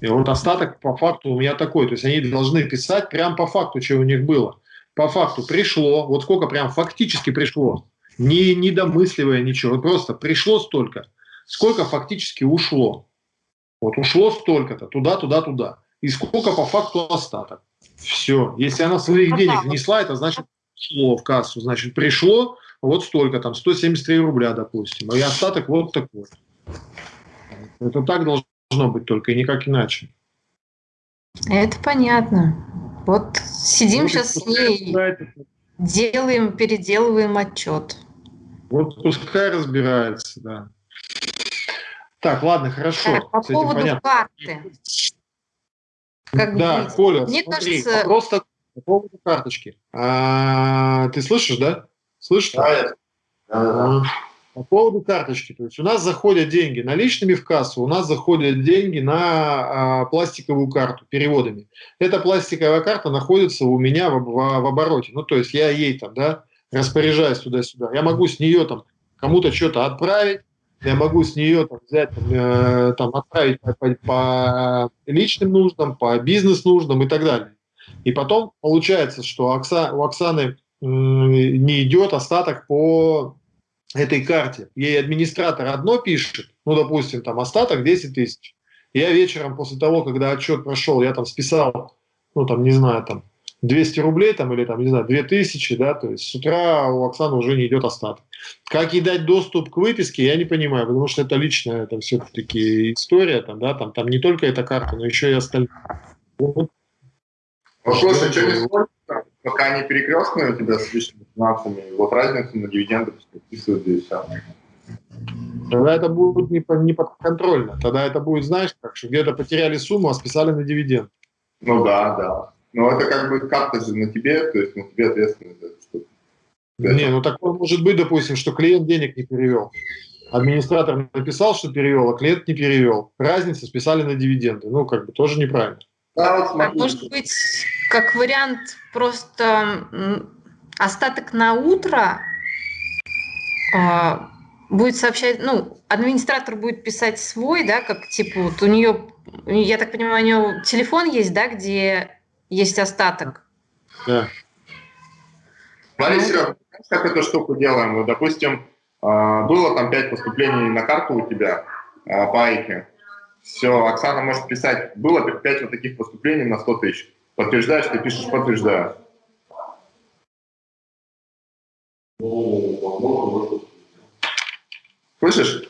C: И вот остаток по факту у меня такой. То есть они должны писать прям по факту, что у них было. По факту пришло, вот сколько прям фактически пришло, не, не домысливая ничего, вот просто пришло столько, сколько фактически ушло. Вот ушло столько-то, туда, туда, туда. И сколько по факту остаток. Все. Если она своих денег внесла, это значит пришло в кассу. Значит, пришло вот столько, там, 173 рубля, допустим. И остаток вот такой. Это так должно быть только, и никак иначе.
E: Это понятно. Вот сидим вот сейчас с ней, делаем, переделываем отчет.
C: Вот пускай разбирается, да. Так, ладно, хорошо. Так,
E: по поводу понятно. карты.
C: Как да, быть? Коля, Мне смотри, кажется... вопрос такой, по поводу карточки. А, ты слышишь, да? Слышишь? Да, да. По поводу карточки, то есть у нас заходят деньги наличными в кассу, у нас заходят деньги на а, пластиковую карту переводами. Эта пластиковая карта находится у меня в, в, в обороте. Ну, то есть я ей там, да, распоряжаюсь туда-сюда. Я могу с нее там кому-то что-то отправить, я могу с нее там, взять, там, э, там, отправить по, по, по личным нуждам, по бизнес-нуждам и так далее. И потом получается, что Окса, у Оксаны не идет остаток по этой карте, ей администратор одно пишет, ну, допустим, там остаток 10 тысяч. Я вечером после того, когда отчет прошел, я там списал, ну, там, не знаю, там, 200 рублей там, или там, не знаю, 2000, да, то есть с утра у Оксаны уже не идет остаток. Как ей дать доступ к выписке, я не понимаю, потому что это личная это все-таки история, там, да, там, там не только эта карта, но еще и остальные.
B: Вопрос, а что не пока они перекрестные у тебя с личными финансами, вот разницу на дивиденды подписывают и все.
C: Тогда это будет не, не подконтрольно. Тогда это будет, знаешь, как что где-то потеряли сумму, а списали на дивиденд.
B: Ну да, да. Но это как бы карта же на тебе, то есть на тебе ответственность за
C: что Не, ну такое может быть, допустим, что клиент денег не перевел. Администратор написал, что перевел, а клиент не перевел. Разница списали на дивиденды. Ну, как бы тоже неправильно.
E: Да, вот смотри. Может быть, как вариант просто остаток на утро а, будет сообщать, ну, администратор будет писать свой, да, как типа вот у нее, я так понимаю, у нее телефон есть, да, где есть остаток.
B: Да. Смотри, ну, Серега, как эту штуку делаем? Вот, допустим, а, было там пять поступлений на карту у тебя а, по Айке. Все, Оксана может писать, было 5 вот таких поступлений на 100 тысяч. Подтверждаешь, ты пишешь подтверждаю. Слышишь?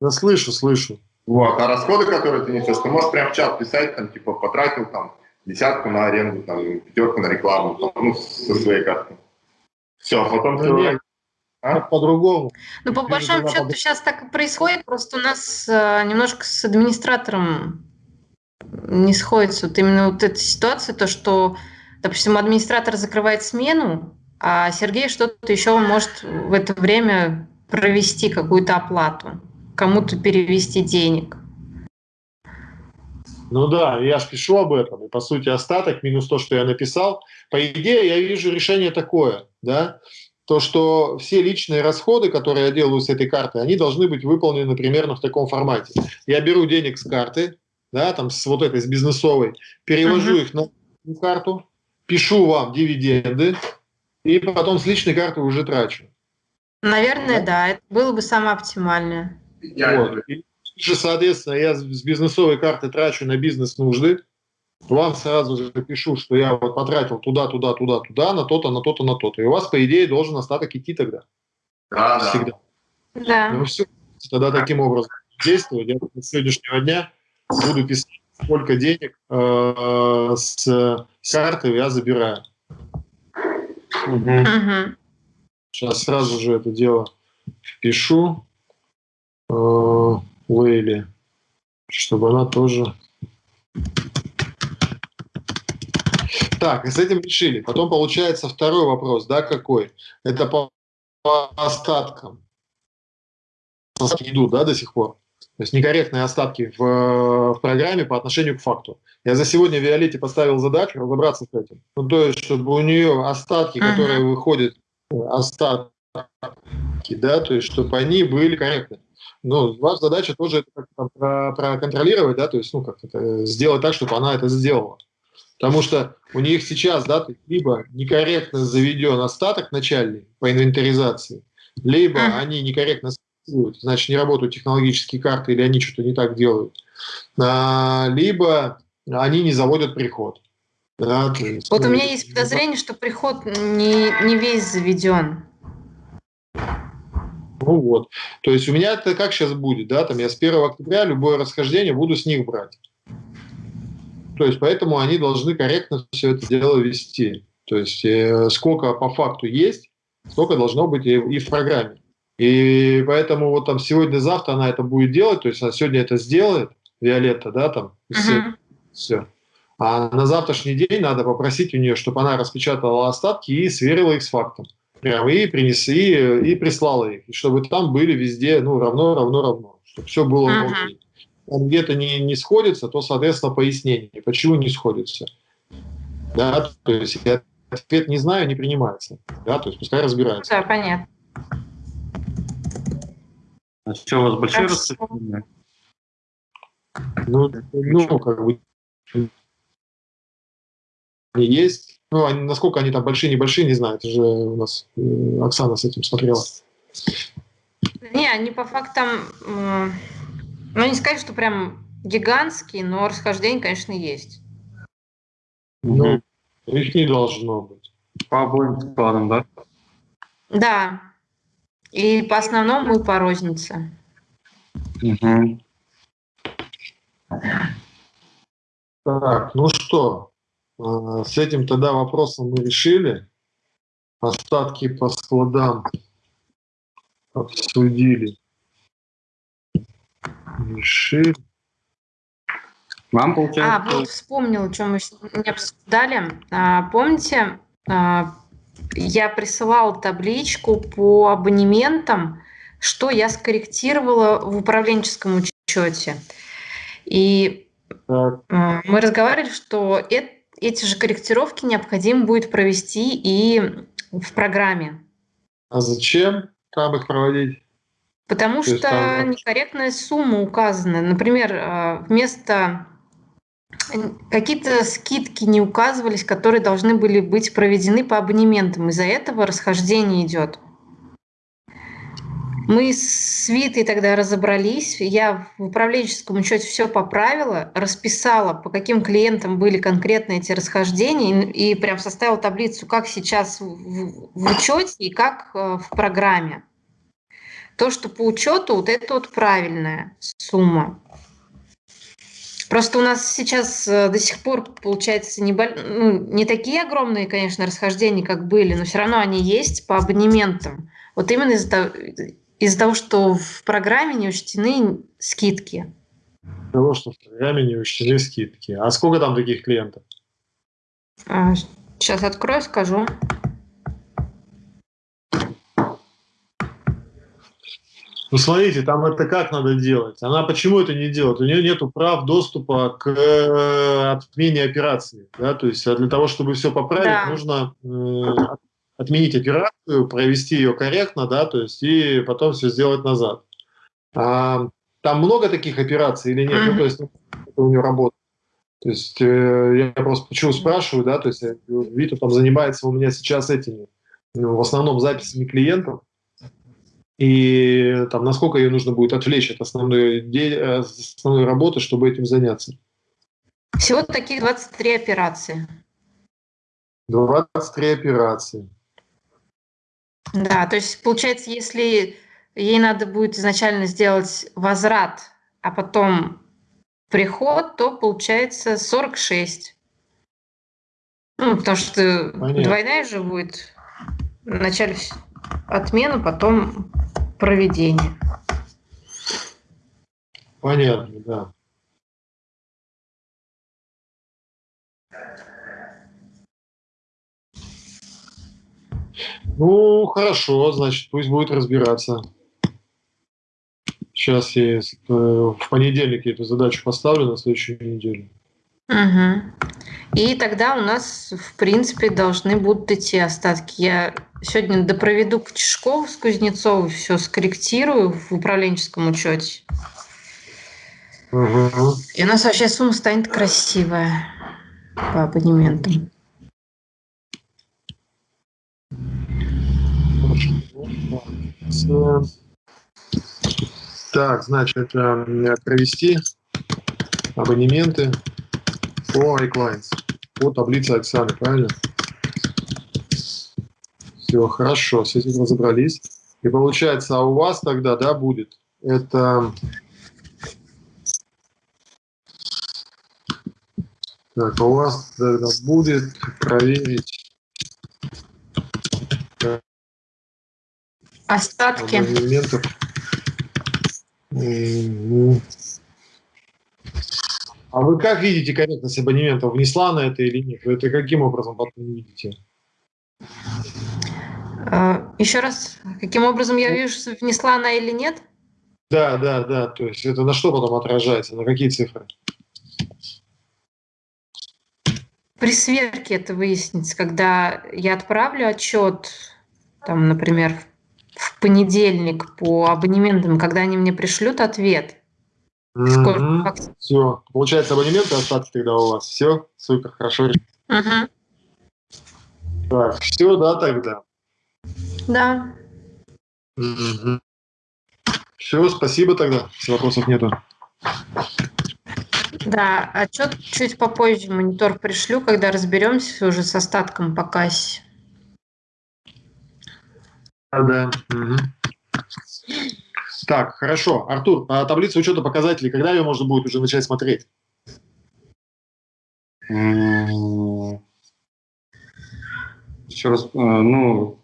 C: Да слышу, слышу.
B: Вот, а расходы, которые ты несешь, ты можешь прям в чат писать, там, типа, потратил там десятку на аренду, там, пятерку на рекламу, там, ну, со своей карты. Все, а потом
C: Да нет,
B: А?
C: по-другому.
E: Ну, по большому счету
C: под-
E: сейчас так и происходит, просто у нас э, немножко с администратором не сходится. Вот именно вот эта ситуация, то, что, допустим, администратор закрывает смену, а Сергей что-то еще может в это время провести какую-то оплату, кому-то перевести денег.
C: Ну да, я же пишу об этом. И по сути остаток минус то, что я написал. По идее, я вижу решение такое, да, то, что все личные расходы, которые я делаю с этой карты, они должны быть выполнены примерно в таком формате. Я беру денег с карты, да, там с вот этой, с бизнесовой, перевожу
E: Мгм.
C: их на карту, пишу вам дивиденды, и потом с личной карты уже трачу.
E: Наверное, да, это было бы самое оптимальное.
C: Вот. И же, соответственно, я с с бизнесовой карты трачу на бизнес-нужды, вам сразу же пишу, что я вот потратил туда, туда, туда, туда, на то-то, на то-то, на то-то. И у вас, по идее, должен остаток идти тогда.
B: Да, да.
C: Всегда.
E: Да.
C: Ну все, тогда таким образом действовать. Я с сегодняшнего дня буду писать, сколько денег э, с карты я забираю.
D: Мгм.
C: Сейчас сразу же это дело впишу э, Лейли, чтобы она тоже... Так, и с этим решили. Потом получается второй вопрос, да, какой? Это по, по остаткам. Остатки идут, да, до сих пор? То есть некорректные остатки в, в программе по отношению к факту. Я за сегодня Виолетте поставил задачу разобраться с этим. Ну, то есть, чтобы у нее остатки,
E: Мгм.
C: которые выходят, э, остатки, да, то есть, чтобы они были корректны. Ну, ваша задача тоже это как-то про- проконтролировать, да, то есть, ну, как это, сделать так, чтобы она это сделала. Потому что у них сейчас, да, либо некорректно заведен остаток начальный по инвентаризации, либо
E: Мгм.
C: они некорректно значит, не работают технологические карты, или они что-то не так делают, А, либо они не заводят приход. Да, то есть,
E: Вот у
C: ну,
E: меня есть подозрение, что приход не, не весь заведен.
C: Ну вот. То есть у меня это как сейчас будет, да, там я с 1 октября любое расхождение буду с них брать. То есть поэтому они должны корректно все это дело вести. То есть э, сколько по факту есть, столько должно быть и, и в программе. И поэтому вот там сегодня-завтра она это будет делать, то есть она сегодня это сделает, Виолетта, да, там,
E: Мгм.
C: все. А на завтрашний день надо попросить у нее, чтобы она распечатала остатки и сверила их с фактом. Прям и принеси, и прислала их. И чтобы там были везде, ну, равно, равно, равно. Чтобы все было
E: Мгм.
C: окей. Там где-то не, не сходится, то, соответственно, пояснение, почему не сходится. Да, то есть я ответ не знаю, не принимается. Да, то есть пускай разбирается.
E: Да, понятно.
D: А что, у вас большие
E: Хорошо.
D: расстояния?
C: Ну, ну, как бы они есть. Ну, они, насколько они там большие, небольшие, не знаю. Это же у нас э, Оксана с этим смотрела.
E: Не, они по фактам, м, ну не сказать, что прям гигантские, но расхождение, конечно, есть.
C: Ну, их не должно быть.
D: По обоим складам, да?
E: Да. И по основному, и по рознице.
D: Мгм.
C: Так, ну что, э, с этим тогда вопросом мы решили. Остатки по складам обсудили. Решили.
D: Вам
E: А,
D: получается...
E: вот вспомнила, что мы сегодня обсуждали. А, помните, а, я присылала табличку по абонементам, что я скорректировала в управленческом учете. И
C: Так,
E: а, мы разговаривали, что эт- эти же корректировки необходимо будет провести и в программе.
C: а зачем там их проводить?
E: Потому что
C: там-
E: некорректная сумма указана. Например, э, вместо какие-то скидки не указывались, которые должны были быть проведены по абонементам. Из-за этого расхождение идет. Мы с Витой тогда разобрались. Я в управленческом учете все поправила, расписала, по каким клиентам были конкретно эти расхождения, и, и прям составила таблицу, как сейчас в, в учете и как э, в программе. То, что по учету, вот это вот правильная сумма. Просто у нас сейчас э, до сих пор, получается, не, ну, не такие огромные, конечно, расхождения, как были, но все равно они есть по абонементам. Вот именно из-за того, из того, что в программе не учтены скидки.
C: Из-за того, что в программе не учтены скидки. А сколько там таких клиентов?
E: А, сейчас открою, скажу.
C: Ну, смотрите, там это как надо делать? Она почему это не делает? У нее нет прав доступа к э, отмене операции. Да? То есть а для того, чтобы все поправить, да. нужно э, отменить операцию, провести ее корректно, да, то есть и потом все сделать назад. А, там много таких операций или нет? Mm-hmm. Ну, то есть это у нее работа. То есть э, я просто почему спрашиваю, да, то есть Вита там занимается у меня сейчас этими, ну, в основном записями клиентов, и там, насколько ее нужно будет отвлечь от основной, э, основной работы, чтобы этим заняться?
E: Всего таких 23 операции.
C: 23 операции.
E: Да, то есть получается, если ей надо будет изначально сделать возврат, а потом приход, то получается 46. Ну, потому что Понятно. двойная же будет. Вначале отмена, потом проведение.
C: Понятно, да. Ну, хорошо, значит, пусть будет разбираться. Сейчас я э, в понедельник я эту задачу поставлю на следующую неделю.
E: Угу. И тогда у нас, в принципе, должны будут идти остатки. Я сегодня допроведу к Чешкову с Кузнецовой, все скорректирую в управленческом учете. Угу. И у нас вообще сумма станет красивая по абонементам.
C: Так, значит, провести абонементы по iClients, по таблице Оксаны, правильно? Все, хорошо, с этим разобрались. И получается, а у вас тогда, да, будет это... Так, а у вас тогда будет проверить
E: Остатки.
C: Абонементов. А вы как видите корректность абонемента? Внесла на это или нет? Вы это каким образом потом видите?
E: А, Еще раз, каким образом я вижу, внесла она или нет?
C: Да, да, да. То есть это на что потом отражается? На какие цифры?
E: При сверке это выяснится, когда я отправлю отчет, там, например, в понедельник по абонементам, когда они мне пришлют ответ.
C: Mm-hmm. Все. Получается, абонементы остатки тогда у вас. Все, супер, хорошо.
E: Mm-hmm.
C: Так, все, да, тогда?
E: Да.
C: Все, спасибо тогда. Вопросов нету.
E: Да, отчет чуть попозже монитор пришлю, когда разберемся уже с остатком по кассе.
C: Да. Угу. Так, хорошо. Артур, а таблица учета показателей, когда ее можно будет уже начать смотреть?
D: Еще раз, э, ну,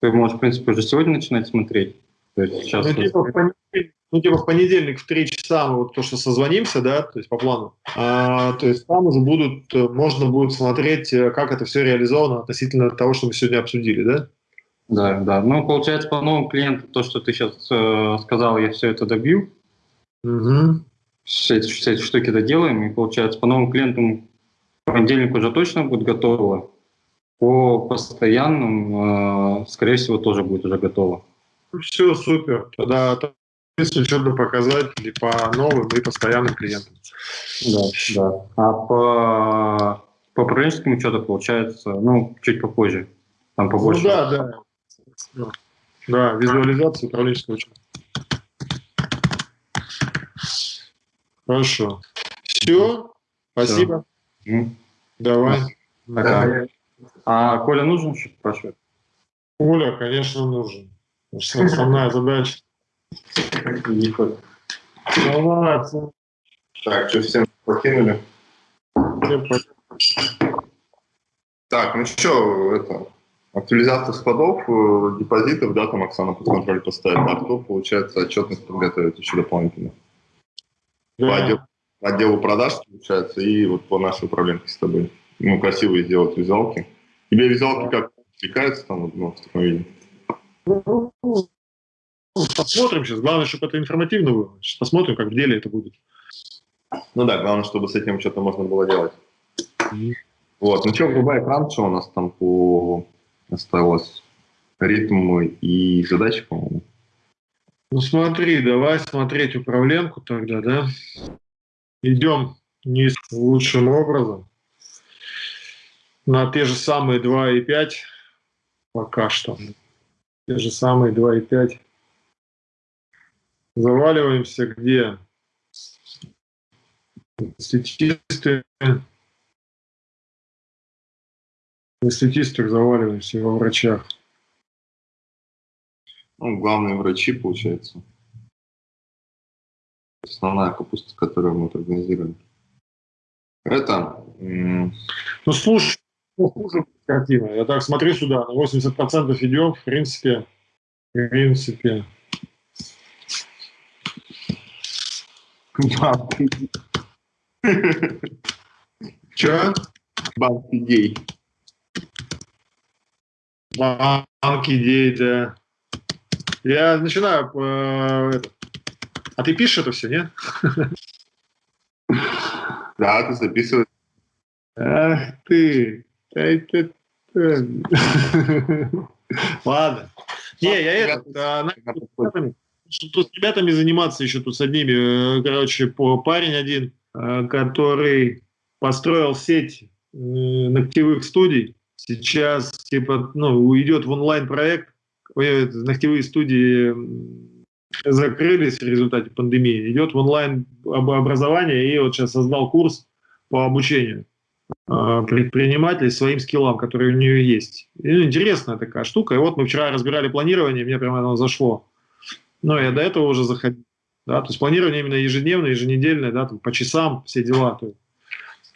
D: ты можешь, в принципе, уже сегодня начинать смотреть. То есть сейчас
C: ну, типа, в понедельник, ну, типа в понедельник в 3 часа мы вот то, что созвонимся, да, то есть по плану, а, то есть там уже будут, э, можно будет смотреть, э, как это все реализовано относительно того, что мы сегодня обсудили, да?
D: Да, да. Ну, получается, по новым клиентам, то, что ты сейчас э, сказал, я все это добью.
C: Угу.
D: Все, эти, все эти штуки доделаем, и получается, по новым клиентам в понедельник уже точно будет готово. По постоянным, э, скорее всего, тоже будет уже готово.
C: Все, супер. Тогда учебные показатели по новым и постоянным клиентам.
D: Да, да. А по, по управленческому учету получается, ну, чуть попозже. Там побольше.
C: Ну да, да. Да, визуализация управленческого учета. Хорошо. Все, спасибо.
D: Все.
C: Давай.
D: Пока. А Коля нужен, спрашивает?
C: Коля, конечно, нужен. Основная задача
B: Так, что, всем покинули? Так, ну что, это, актуализация складов, э, депозитов, да, там Оксана под контроль поставит, а кто, получается, отчетность подготовит еще дополнительно. Да. По, отделу, по отделу продаж, получается, и вот по нашей управленке с тобой. Ну, красивые сделать визуалки. Тебе визуалки как отвлекаются там, ну, в таком виде?
C: Посмотрим сейчас. Главное, чтобы это информативно было. Сейчас посмотрим, как в деле это будет.
B: Ну да, главное, чтобы с этим что-то можно было делать. Mm. Вот, ну что, врубай экран, что у нас там по осталось? Ритм и задачи, по-моему.
C: Ну смотри, давай смотреть управленку тогда, да? Идем не лучшим образом. На те же самые 2,5 пока что. Те же самые 2,5. Заваливаемся где? Статисты. На статистах заваливаемся во врачах.
B: Ну, главные врачи, получается. Основная капуста, которую мы организируем. Это...
C: Ну, слушай, хуже картина. Я так смотрю сюда, на 80% идем, в принципе, в принципе. Че?
B: Банк идей.
C: Банк идей, да. Я начинаю... Э. А ты пишешь это все, нет?
B: Да, ты записываешь.
C: Ах ты. Ладно. Не, я это... Тут с ребятами заниматься еще тут с одними. Э, короче, парень один, э, который построил сеть ногтевых студий. Сейчас, типа, ну, уйдет в онлайн-проект. Ногтевые студии закрылись в результате пандемии. Идет в онлайн образование и вот сейчас создал курс по обучению. А, предпринимателей своим скиллам, которые у нее есть. И, ну, интересная такая штука. И вот мы вчера разбирали планирование, мне прямо оно зашло. Но я до этого уже заходил. Да, то есть планирование именно ежедневное, еженедельное, да, там, по часам, все дела. То есть.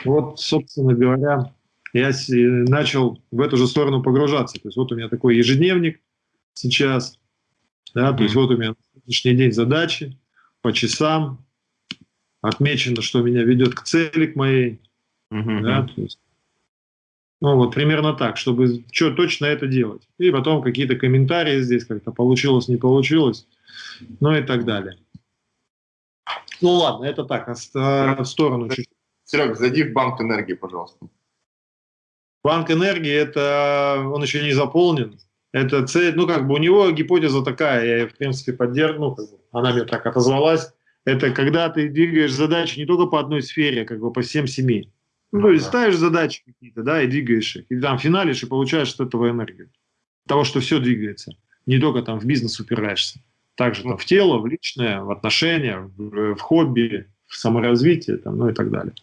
C: Вот, собственно говоря, я начал в эту же сторону погружаться. То есть вот у меня такой ежедневник сейчас, да, то есть вот у меня сегодняшний день задачи по часам, отмечено, что меня ведет к цели, к моей, Угу. Да, то есть, ну, вот примерно так, чтобы что точно это делать. И потом какие-то комментарии здесь как-то получилось, не получилось, ну и так далее. Ну ладно, это так, в сторону чуть
B: Серег, зайди в банк энергии, пожалуйста.
C: Банк энергии, это он еще не заполнен. Это цель, ну как бы у него гипотеза такая, я ее в принципе поддерживаю, ну, она мне так отозвалась. Это когда ты двигаешь задачи не только по одной сфере, а как бы по всем семи. Ну, то есть ставишь задачи какие-то, да, и двигаешь их. И там финалишь и получаешь от этого энергию. Того, что все двигается. Не только там в бизнес упираешься. Также там в тело, в личное, в отношения, в, в хобби, в саморазвитие, там, ну и так далее.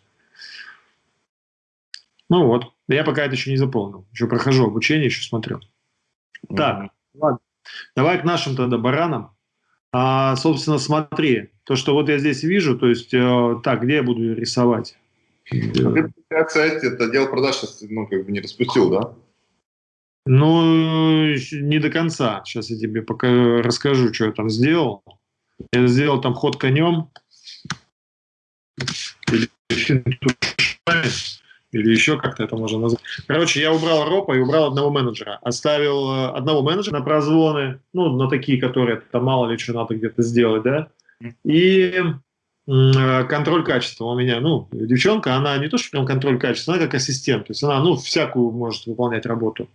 C: Ну вот. Я пока это еще не заполнил. Еще прохожу обучение, еще смотрю. Mm-hmm. Так, ладно. Давай к нашим тогда баранам. А, собственно, смотри, то, что вот я здесь вижу, то есть, э, так, где я буду рисовать?
B: Ты, кстати, это дело продаж ну, как бы не распустил, да?
C: Ну, не до конца. Сейчас я тебе пока расскажу, что я там сделал. Я сделал там ход конем. Или, или еще как-то это можно назвать. Короче, я убрал ропа и убрал одного менеджера. Оставил э, одного менеджера на прозвоны, ну, на такие, которые там мало ли что надо где-то сделать, да. И Э, контроль качества у меня, ну, девчонка, она не то, что прям контроль качества, она как ассистент, то есть она, ну, всякую может выполнять работу.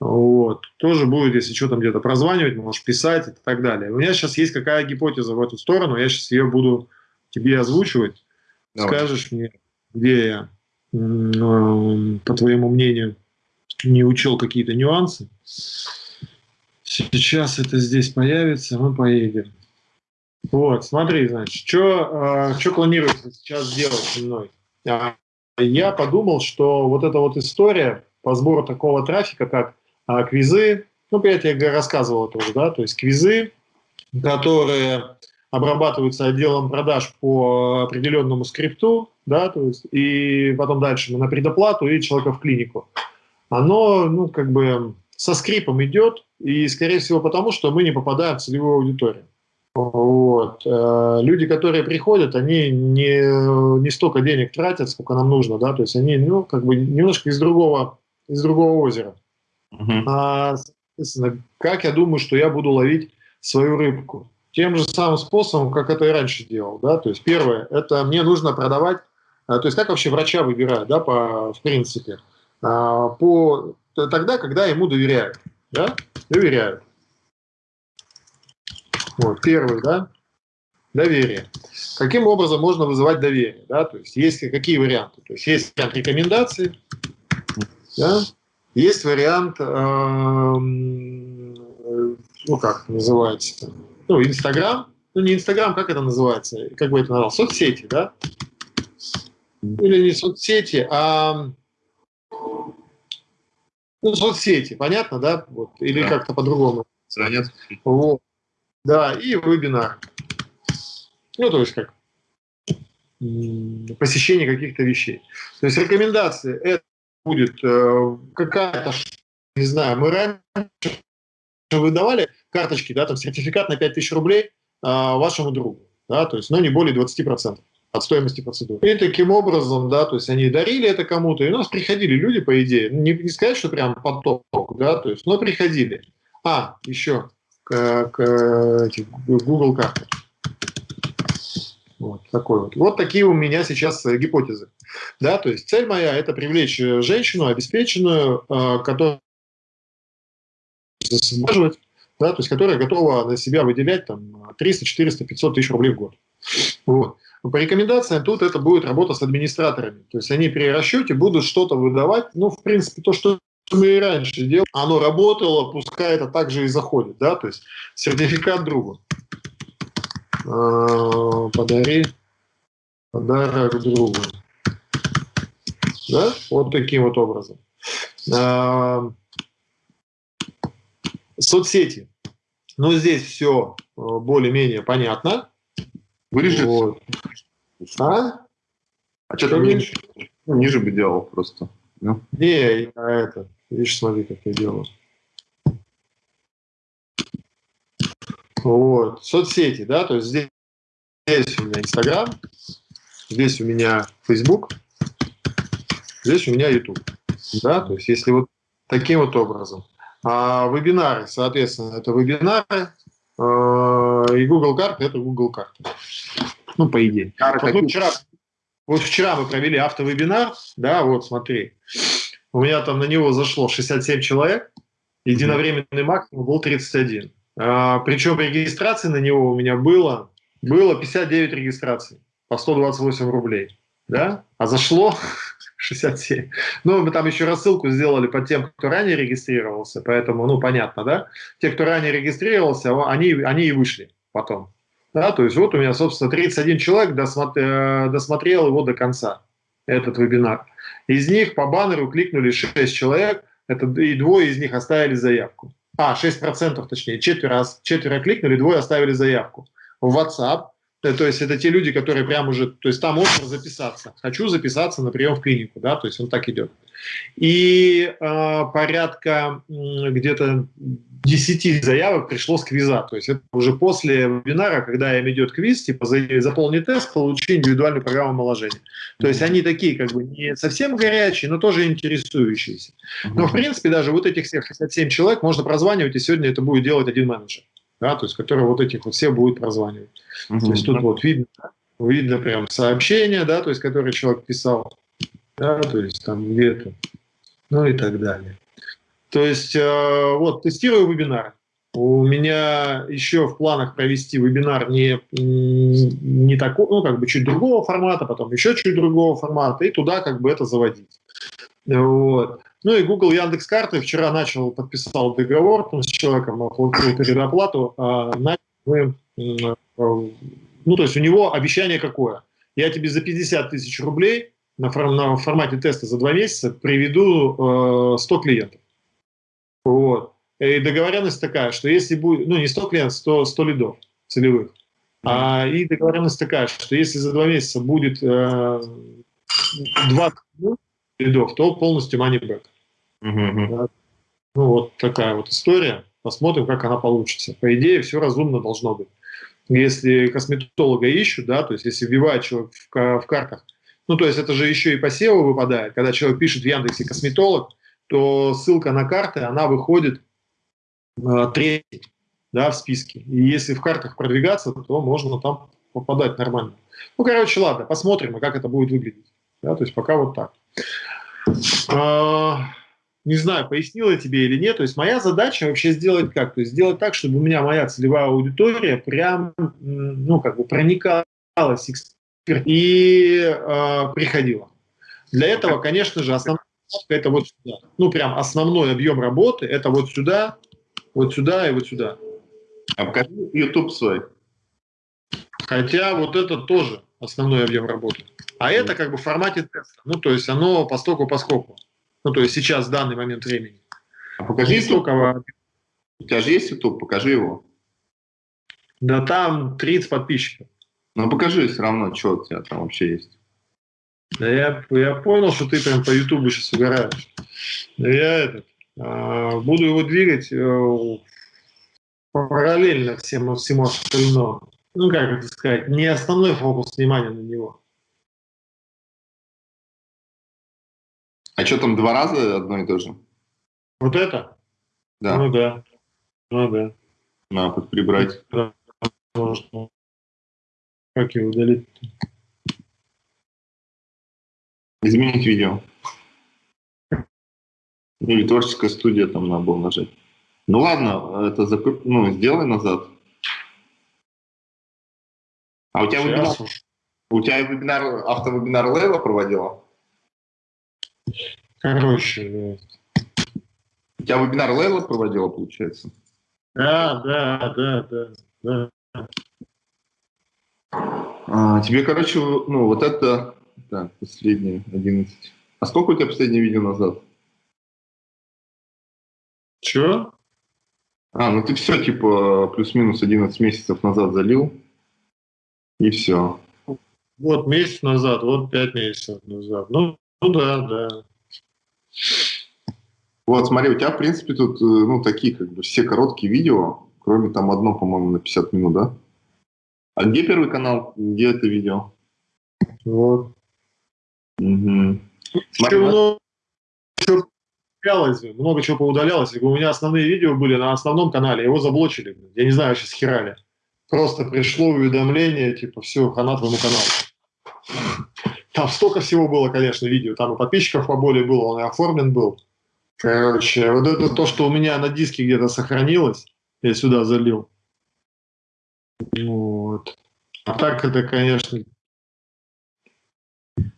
C: Вот. Тоже будет, если что там где-то прозванивать, можешь писать и так далее. У меня сейчас есть какая гипотеза в эту сторону, я сейчас ее буду тебе озвучивать. Давай. Скажешь мне, где я, по твоему мнению, не учел какие-то нюансы. Сейчас это здесь появится, мы поедем. Вот, смотри, значит, что э, планируется сейчас сделать со мной? А, я подумал, что вот эта вот история по сбору такого трафика, как а, квизы, ну, я тебе рассказывал это уже, да, то есть квизы, которые обрабатываются отделом продаж по определенному скрипту, да, то есть, и потом дальше на предоплату и человека в клинику. Оно, ну, как бы со скрипом идет, и, скорее всего, потому что мы не попадаем в целевую аудиторию. Вот. Э, люди, которые приходят, они не, не столько денег тратят, сколько нам нужно, да, то есть они, ну, как бы немножко из другого, из другого озера. Uh-huh. А, соответственно, как я думаю, что я буду ловить свою рыбку? Тем же самым способом, как это и раньше делал, да, то есть первое, это мне нужно продавать, э, то есть как вообще врача выбирают, да, по, в принципе, а, по, тогда, когда ему доверяют, да, доверяют. Вот, первый, да, доверие. Каким образом можно вызывать доверие, да, то есть есть какие варианты? То есть есть вариант рекомендаций, да, есть вариант, э, ну как называется, ну Инстаграм, ну не Инстаграм, как это называется, как бы это назвал, соцсети, да, или не соцсети, а ну, соцсети, понятно, да, вот, или да. как-то по-другому. Страница. Вот. Да, и вебинар. Ну, то есть как посещение каких-то вещей. То есть рекомендации это будет э, какая-то, не знаю, мы раньше выдавали карточки, да, там сертификат на 5000 рублей э, вашему другу, да, то есть, но не более 20% от стоимости процедуры. И таким образом, да, то есть они дарили это кому-то, и у нас приходили люди, по идее, не, не сказать, что прям поток, да, то есть, но приходили. А, еще, к, к Google карты. Вот такой вот. Вот такие у меня сейчас э, гипотезы. Да, то есть цель моя – это привлечь э, женщину обеспеченную, э, которая да, то есть которая готова на себя выделять там 300, 400, 500 тысяч рублей в год. Вот. По рекомендациям тут это будет работа с администраторами. То есть они при расчете будут что-то выдавать, ну, в принципе, то, что мы и раньше делали, оно работало, пускай это также и заходит, да, то есть сертификат другу. А, подари подарок другу. Да, вот таким вот образом. А, соцсети. Ну, здесь все э, более-менее понятно.
B: Вырежет. Вот. А? А что там ниже? Ну, ниже бы делал просто.
C: Ну. Не, я это, видишь, смотри, как я делаю. Вот, соцсети, да, то есть здесь, здесь у меня Инстаграм, здесь у меня Facebook, здесь у меня YouTube, да, то есть если вот таким вот образом. А вебинары, соответственно, это вебинары, э, и Google карты это Google карты. Ну, по идее. Вот, ну, вчера, вот вчера мы провели автовебинар, да, вот смотри. У меня там на него зашло 67 человек, единовременный максимум был 31. А, причем регистрации на него у меня было, было 59 регистраций по 128 рублей. Да? А зашло 67. Ну, мы там еще рассылку сделали по тем, кто ранее регистрировался, поэтому, ну, понятно, да? Те, кто ранее регистрировался, они, они и вышли потом. Да, то есть вот у меня, собственно, 31 человек досмотр, э, досмотрел его до конца, этот вебинар. Из них по баннеру кликнули 6 человек, это, и двое из них оставили заявку. А, 6% точнее, четверо, четверо кликнули, двое оставили заявку. В WhatsApp, э, то есть это те люди, которые прям уже, то есть там можно записаться. Хочу записаться на прием в клинику, да, то есть он так идет. И э, порядка где-то 10 заявок пришло с квиза. То есть это уже после вебинара, когда им идет квиз, типа заполни тест, получи индивидуальную программу омоложения. То есть они такие как бы не совсем горячие, но тоже интересующиеся. Но в принципе даже вот этих всех 67 человек можно прозванивать, и сегодня это будет делать один менеджер. Да, то есть, который вот этих вот все будет прозванивать. То есть тут вот видно, видно прям сообщение, да, то есть, которое человек писал, да, то есть там где-то, ну и так далее. То есть, э, вот, тестирую вебинар. У меня еще в планах провести вебинар не, не такой, ну, как бы чуть другого формата, потом еще чуть другого формата, и туда как бы это заводить. Вот. Ну и Google Яндекс карты вчера начал, подписал договор там, с человеком, получил предоплату, а э, ну то есть у него обещание какое? Я тебе за 50 тысяч рублей на, на формате теста за два месяца приведу э, 100 клиентов. Вот. и договоренность такая, что если будет, ну не 100 клиентов, 100, 100 лидов целевых, mm-hmm. а, и договоренность такая, что если за два месяца будет э, 20 лидов, то полностью money back. Mm-hmm. Ну вот такая вот история. Посмотрим, как она получится. По идее, все разумно должно быть. Если косметолога ищут, да, то есть если вбивает человек в, в картах, ну то есть это же еще и по SEO выпадает, когда человек пишет в Яндексе косметолог, то ссылка на карты, она выходит э, третий да, в списке. И если в картах продвигаться, то можно там попадать нормально. Ну, короче, ладно, посмотрим, как это будет выглядеть. Да, то есть пока вот так. А, не знаю, пояснила тебе или нет. То есть моя задача вообще сделать как? То есть сделать так, чтобы у меня моя целевая аудитория прям, ну, как бы проникалась и э, приходила. Для этого, конечно же, основная это вот сюда. Ну, прям основной объем работы это вот сюда, вот сюда и вот сюда.
B: А покажи YouTube свой.
C: Хотя вот это тоже основной объем работы. А это как бы в формате теста. Ну, то есть оно по стоку по скоку. Ну, то есть сейчас, в данный момент времени.
B: А покажи YouTube. У тебя же есть YouTube, покажи его.
C: Да там 30 подписчиков.
B: Ну, покажи все равно, что у тебя там вообще есть.
C: Я, я понял, что ты прям по YouTube сейчас угораешь. Я этот, а, буду его двигать э, параллельно всему, всему остальному. Ну, как это сказать, не основной фокус внимания на него.
B: А что там, два раза одно и то же?
C: Вот это?
B: Да.
C: Ну да. Ну да.
B: Надо прибрать. Да.
C: Как его удалить?
B: Изменить видео. Или творческая студия там надо было нажать. Ну ладно, это закруп... ну, сделай назад. А у тебя вебинар, у тебя вебинар, автовебинар Лейла проводила?
C: Короче, да.
B: У тебя вебинар Лейла проводила, получается?
C: Да, да, да, да, да.
B: А, тебе, короче, ну, вот это, так, последние 11. А сколько у тебя последнее видео назад?
C: Чё?
B: А, ну ты все, типа, плюс-минус 11 месяцев назад залил, и все.
C: Вот месяц назад, вот 5 месяцев назад. Ну, ну да, да.
B: Вот, смотри, у тебя, в принципе, тут, э, ну, такие, как бы, все короткие видео, кроме там одно, по-моему, на 50 минут, да? А где первый канал? Где это видео?
C: Вот.
B: Угу.
C: Смотри, много чего поудалялось, много чего поудалялось. У меня основные видео были на основном канале, его заблочили. Я не знаю, сейчас херали. Просто пришло уведомление, типа, все, хана твоему каналу. Там столько всего было, конечно, видео. Там и подписчиков поболее было, он и оформлен был. Короче, вот это то, что у меня на диске где-то сохранилось, я сюда залил. Вот. А так это, конечно...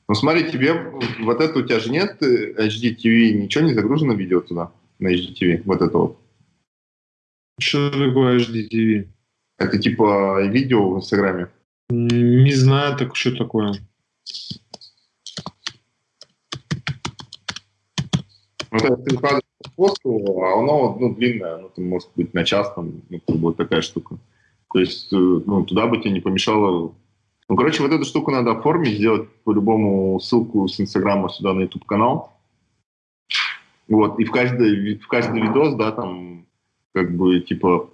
B: Ну смотри, тебе вот это у тебя же нет HDTV, ничего не загружено видео туда, на HDTV, вот это вот.
C: Что такое HDTV?
B: Это типа видео в Инстаграме?
C: Не знаю, так что такое.
B: Ну, это ты выкладываешь посту, а оно ну, длинное, оно там, может быть на час, там, ну, вот такая штука. То есть, э, ну, туда бы тебе не помешало... Ну, короче, вот эту штуку надо оформить, сделать по-любому ссылку с Инстаграма сюда на YouTube-канал. Вот, и в каждый, в каждый видос, да, там, как бы, типа,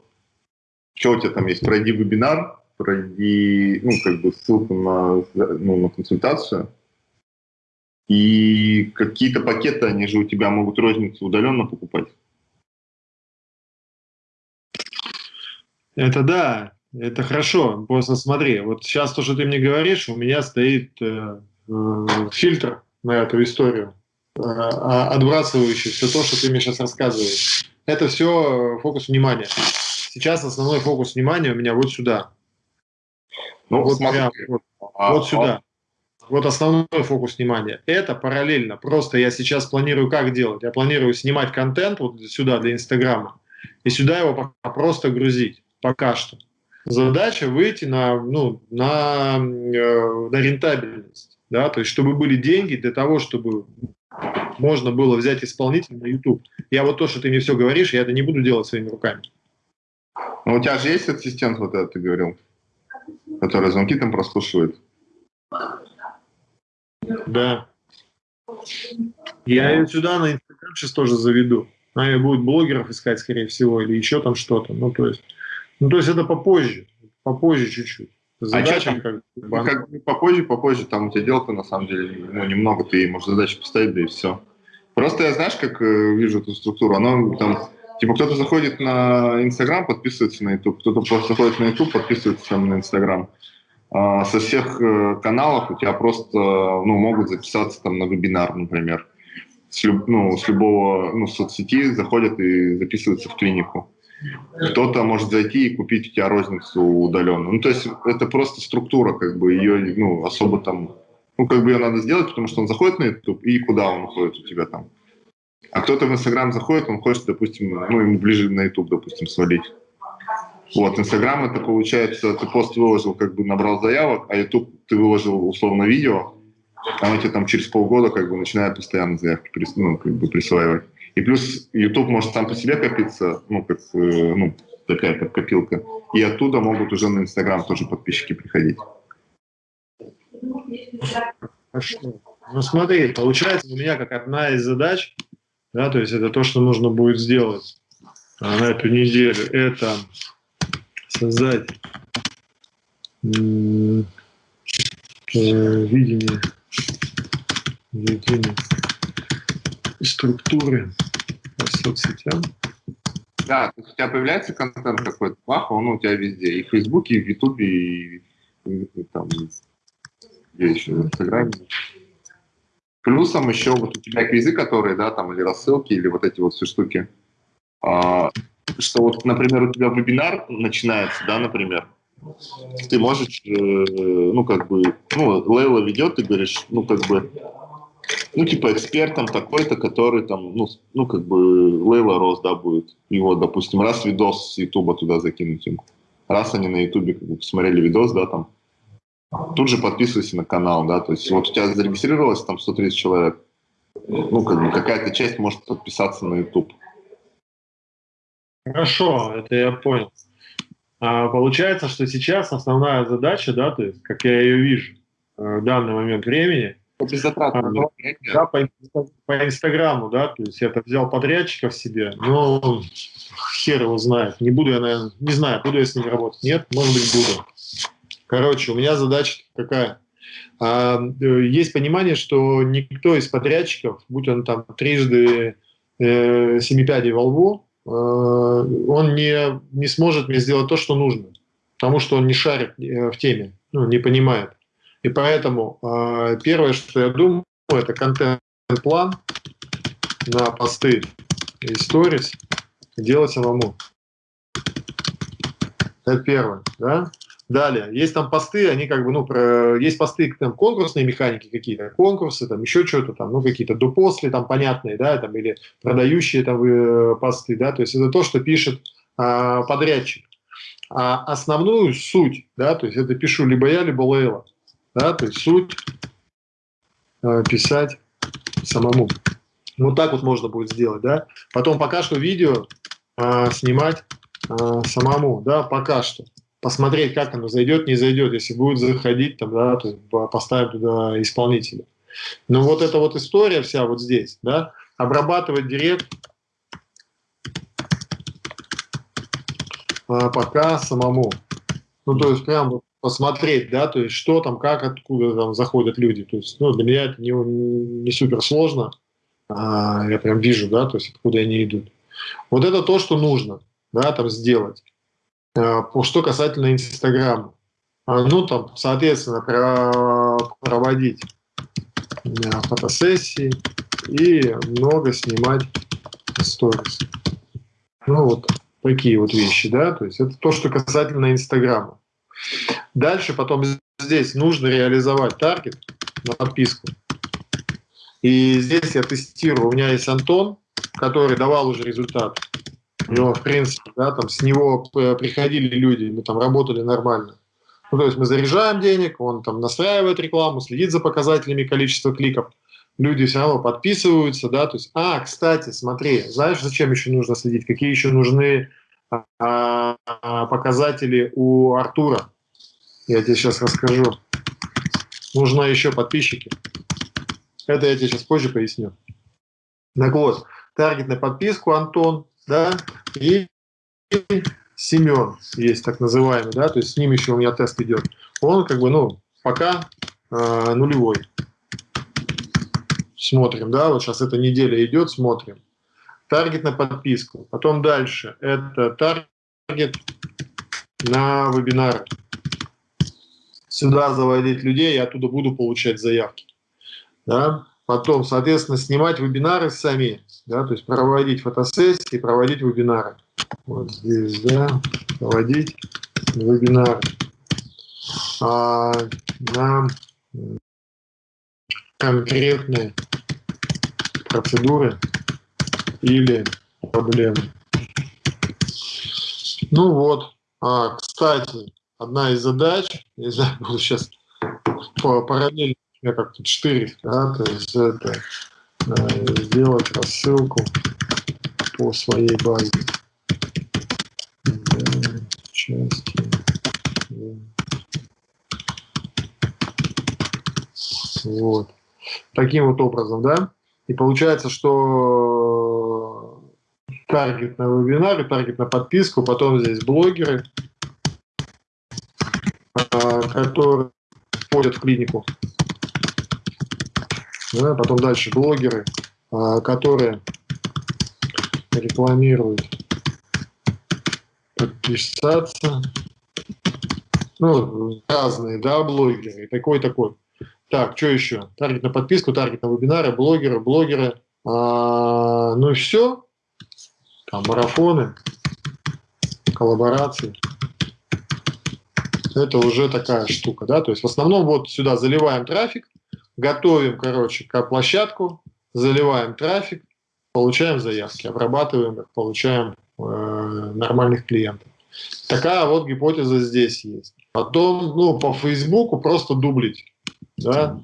B: что у тебя там есть, пройди вебинар, пройди, ну, как бы, ссылку на, ну, на консультацию, и какие-то пакеты, они же у тебя могут розницу удаленно покупать.
C: Это да, это хорошо. Просто смотри, вот сейчас то, что ты мне говоришь, у меня стоит э, э, фильтр на эту историю, э, а, отбрасывающий все то, что ты мне сейчас рассказываешь. Это все фокус внимания. Сейчас основной фокус внимания у меня вот сюда. Ну, вот, смотри, прям, вот, а, вот сюда. Вот основной фокус внимания. Это параллельно. Просто я сейчас планирую как делать. Я планирую снимать контент вот сюда для Инстаграма и сюда его просто грузить пока что. Задача выйти на, ну, на, э, на рентабельность. Да? То есть, чтобы были деньги для того, чтобы можно было взять исполнителя на YouTube. Я вот то, что ты мне все говоришь, я это не буду делать своими руками.
B: Ну, у тебя же есть ассистент, вот этот ты говорил, который звонки там прослушивает?
C: Да. Я ее сюда на Инстаграм сейчас тоже заведу. Она будет блогеров искать, скорее всего, или еще там что-то. Ну, то есть, ну, то есть это попозже, попозже чуть-чуть.
B: Задача а как, ну, как попозже, попозже, там у тебя дел-то на самом деле ну, немного, ты можешь задачи поставить, да и все. Просто я, знаешь, как э, вижу эту структуру, она там, типа кто-то заходит на Инстаграм, подписывается на YouTube, кто-то просто заходит на YouTube, подписывается там на Инстаграм. А, со всех э, каналов у тебя просто, ну, могут записаться там на вебинар, например. С, люб, ну, с любого, ну, соцсети заходят и записываются в клинику. Кто-то может зайти и купить у тебя розницу удаленно. Ну, то есть это просто структура, как бы ее, ну, особо там, ну, как бы ее надо сделать, потому что он заходит на YouTube, и куда он уходит у тебя там. А кто-то в Инстаграм заходит, он хочет, допустим, ну, ему ближе на YouTube, допустим, свалить. Вот, Инстаграм это получается, ты пост выложил, как бы набрал заявок, а YouTube ты выложил условно видео, а он тебе там через полгода как бы начинает постоянно заявки ну, как бы присваивать. И плюс YouTube может сам по себе копиться, ну, как, э, ну, такая как копилка. И оттуда могут уже на Инстаграм тоже подписчики приходить.
C: Хорошо. Ну смотри, получается у меня как одна из задач, да, то есть это то, что нужно будет сделать а, на эту неделю, это создать э, видение, видение структуры соцсетям.
B: Да, у тебя появляется контент какой-то, бах, он у тебя везде, и в Фейсбуке, и в Ютубе, и, и, и там, где еще, в Инстаграме. Плюсом еще вот у тебя квизы, которые, да, там, или рассылки, или вот эти вот все штуки. А, что вот, например, у тебя вебинар начинается, да, например, ты можешь, э, ну, как бы, ну, Лейла ведет, ты говоришь, ну, как бы, ну, типа, экспертом такой-то, который там, ну, ну, как бы, Лейла Рос, да, будет. Вот, допустим, раз видос с Ютуба туда закинуть им. Раз они на Ютубе как бы, посмотрели видос, да, там, тут же подписывайся на канал, да, то есть вот у тебя зарегистрировалось там 130 человек, ну, как бы, какая-то часть может подписаться на Ютуб.
C: Хорошо, это я понял. А, получается, что сейчас основная задача, да, то есть, как я ее вижу э, в данный момент времени, а, ну, да, по, по Инстаграму, да, то есть я это взял подрядчиков себе, но хер его знает. Не буду я, наверное, не знаю, буду я с ними работать. Нет, может быть, буду. Короче, у меня задача какая? А, э, есть понимание, что никто из подрядчиков, будь он там трижды э, семипядей во лбу, Э, он не, не сможет мне сделать то, что нужно, потому что он не шарит э, в теме, ну, не понимает. И поэтому э, первое, что я думаю, это контент-план на посты и сторис делать самому. Это первое. Да? Далее, есть там посты, они как бы, ну, про, есть посты, там, конкурсные механики какие-то, конкурсы, там, еще что-то там, ну, какие-то до-после, там, понятные, да, там, или продающие там э, посты, да, то есть это то, что пишет а, подрядчик. А основную суть, да, то есть это пишу либо я, либо Лейла, да, то есть суть а, писать самому. Вот так вот можно будет сделать, да. Потом пока что видео а, снимать а, самому, да, пока что посмотреть, как оно зайдет, не зайдет. Если будет заходить, там, да, то поставим туда исполнителя. Но вот эта вот история вся вот здесь, да, обрабатывать директ а, пока самому. Ну, то есть прям вот посмотреть, да, то есть что там, как, откуда там заходят люди. То есть, ну, для меня это не, не супер сложно. А, я прям вижу, да, то есть откуда они идут. Вот это то, что нужно, да, там сделать. Э, что касательно Инстаграма. А, ну, там, соответственно, проводить э, фотосессии и много снимать сторис. Ну, вот такие вот вещи, да, то есть это то, что касательно Инстаграма. Дальше потом здесь нужно реализовать таргет на подписку. И здесь я тестирую. У меня есть Антон, который давал уже результат. У него, в принципе, да, там с него э, приходили люди, мы там работали нормально. Ну, то есть мы заряжаем денег, он там настраивает рекламу, следит за показателями количества кликов. люди все равно подписываются, да, то есть, а, кстати, смотри, знаешь, зачем еще нужно следить, какие еще нужны а, а, показатели у Артура, я тебе сейчас расскажу. Нужно еще подписчики. Это я тебе сейчас позже поясню. Так вот, таргет на подписку Антон, да, и Семен есть так называемый, да, то есть с ним еще у меня тест идет. Он как бы, ну, пока э, нулевой. Смотрим, да, вот сейчас эта неделя идет, смотрим. Таргет на подписку. Потом дальше. Это таргет на вебинары. Сюда заводить людей, я оттуда буду получать заявки. Да? Потом, соответственно, снимать вебинары сами, да, то есть проводить фотосессии, проводить вебинары. Вот здесь, да, проводить вебинары. А, на конкретные процедуры или проблемы. Ну вот, а, кстати, одна из задач, не знаю, буду сейчас параллельно, как-то 4, да, то есть это э, сделать рассылку по своей базе. Части. Вот. Таким вот образом, да. И получается, что таргет на вебинары, таргет на подписку, потом здесь блогеры, которые входят в клинику. Да, потом дальше блогеры, а, которые рекламируют подписаться. Ну, разные, да, блогеры, такой-такой. Так, что еще? Таргет на подписку, таргет на вебинары, блогеры, блогеры. А, ну и все. Там марафоны, коллаборации. Это уже такая штука, да. То есть в основном вот сюда заливаем трафик, готовим, короче, к площадку, заливаем трафик, получаем заявки, обрабатываем их, получаем э, нормальных клиентов. Такая вот гипотеза здесь есть. Потом, ну, по Фейсбуку просто дублить да,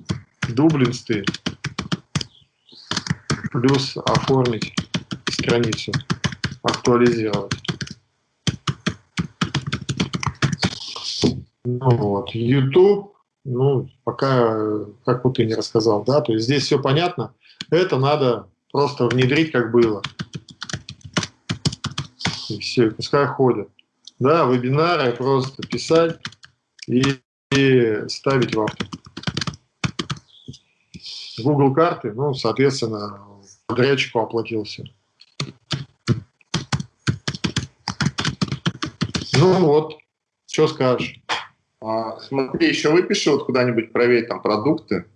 C: дублинский, плюс оформить страницу, актуализировать. Ну вот, YouTube, ну, пока, как вот ты не рассказал, да, то есть здесь все понятно, это надо просто внедрить, как было. И все, пускай ходят. Да, вебинары просто писать и, и ставить в автор. Google карты, ну, соответственно, подрядчику оплатился. Ну вот, что скажешь?
B: А, смотри, еще выпиши вот куда-нибудь проверь там продукты.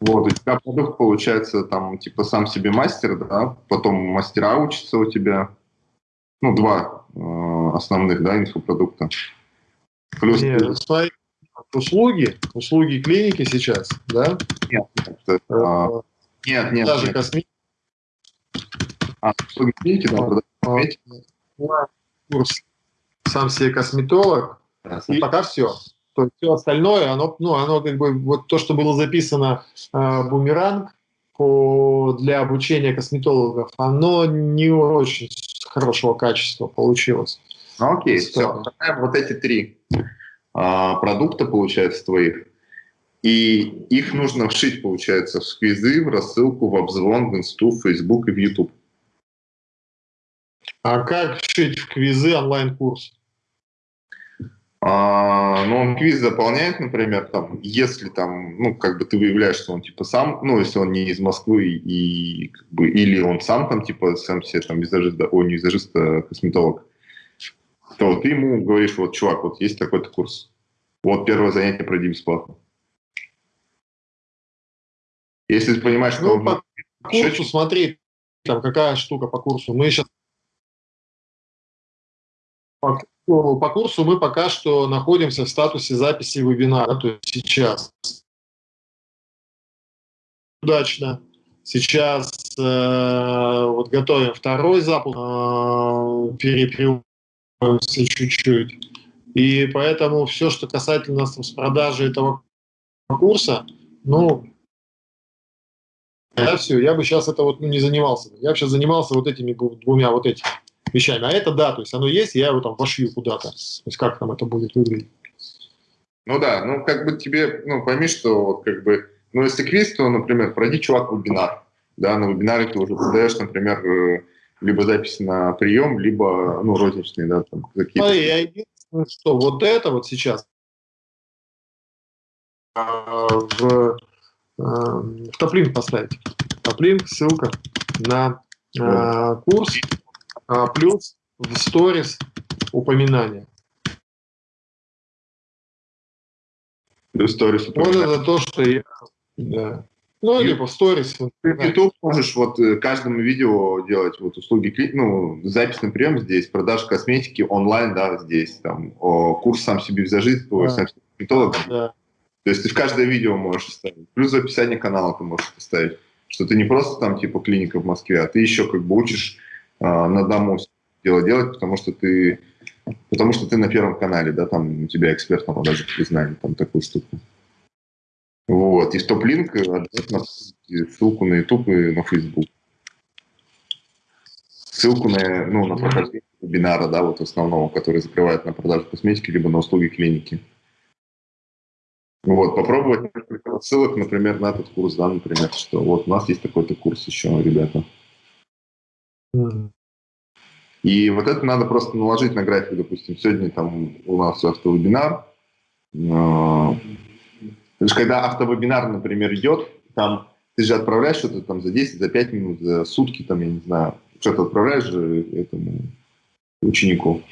B: Вот, у тебя продукт получается там типа сам себе мастер, да, потом мастера учатся у тебя. Ну, два э, основных, да, инфопродукта.
C: Плюс... Нет, ты услуги, услуги клиники сейчас, да?
B: Нет, нет, а, нет, нет.
C: Даже нет. косметика.
B: А, услуги клиники, да,
C: а, курс сам себе косметолог, да, и пока все. То есть все остальное, оно, ну, оно как бы, вот то, что было записано э, бумеранг по, для обучения косметологов, оно не очень хорошего качества получилось.
B: Ну, окей, все, вот эти три а, продукта, получается, твоих, и их нужно вшить, получается, в сквизы, в рассылку, в обзвон, в инсту, в Facebook и в YouTube.
C: А как вшить в квизы онлайн-курс?
B: А, ну, он квиз заполняет, например, там, если там, ну, как бы ты выявляешь, что он типа сам, ну, если он не из Москвы, и, как бы, или он сам там, типа, сам себе там визажист, да, о, не визажист, а косметолог, то ты ему говоришь, вот, чувак, вот есть такой-то курс, вот первое занятие пройди бесплатно. Если ты понимаешь, что...
C: Ну, по курсу смотри, там какая штука по курсу. Мы сейчас... По, по курсу мы пока что находимся в статусе записи вебинара, то есть сейчас. Удачно. Сейчас э, вот готовим второй запуск, э, перепрямуемся чуть-чуть. И поэтому все, что касательно продажи этого курса, ну, я все, я бы сейчас это вот ну, не занимался. Я бы сейчас занимался вот этими двумя вот этими вещами. А это да, то есть оно есть, я его там вошью куда-то. То есть как там это будет выглядеть.
B: Ну да, ну как бы тебе, ну пойми, что вот как бы, ну если квиз, то, например, пройди, чувак, вебинар. Да, на вебинаре ты уже подаешь, например, э, либо записи на прием, либо, ну, розничные, да, там какие-то.
C: А я единственное, что вот это вот сейчас а, в, а, в топлинк поставить. Топлинк, ссылка на а, курс, а, плюс в сторис упоминание.
B: Плюс сторис
C: упоминание. Вот это то, что я... Да. Ну, и, либо в сторис.
B: Ты в YouTube можешь вот э, каждому видео делать вот услуги, ну, запись на прием здесь, продажа косметики онлайн, да, здесь, там, о, курс сам себе визажист, да. сам себе косметолог. Да. То есть ты в каждое видео можешь вставить. Плюс в описании канала ты можешь поставить. Что ты не просто там типа клиника в Москве, а ты еще как бы учишь на дому дело делать, потому что ты потому что ты на первом канале, да, там у тебя эксперт на продаже признания, там такую штуку. Вот. И в топ-линк обязательно ссылку на YouTube и на Facebook. Ссылку на, ну, на прохождение вебинара, да, вот основного, который закрывает на продажу косметики, либо на услуги клиники. Вот, попробовать ссылок, например, на этот курс, да, например, что вот у нас есть такой-то курс еще, ребята. И вот это надо просто наложить на график, допустим, сегодня там у нас автовебинар. А, то есть, когда автовебинар, например, идет, там ты же отправляешь что-то там за 10, за 5 минут, за сутки, там, я не знаю, что-то отправляешь же этому ученику.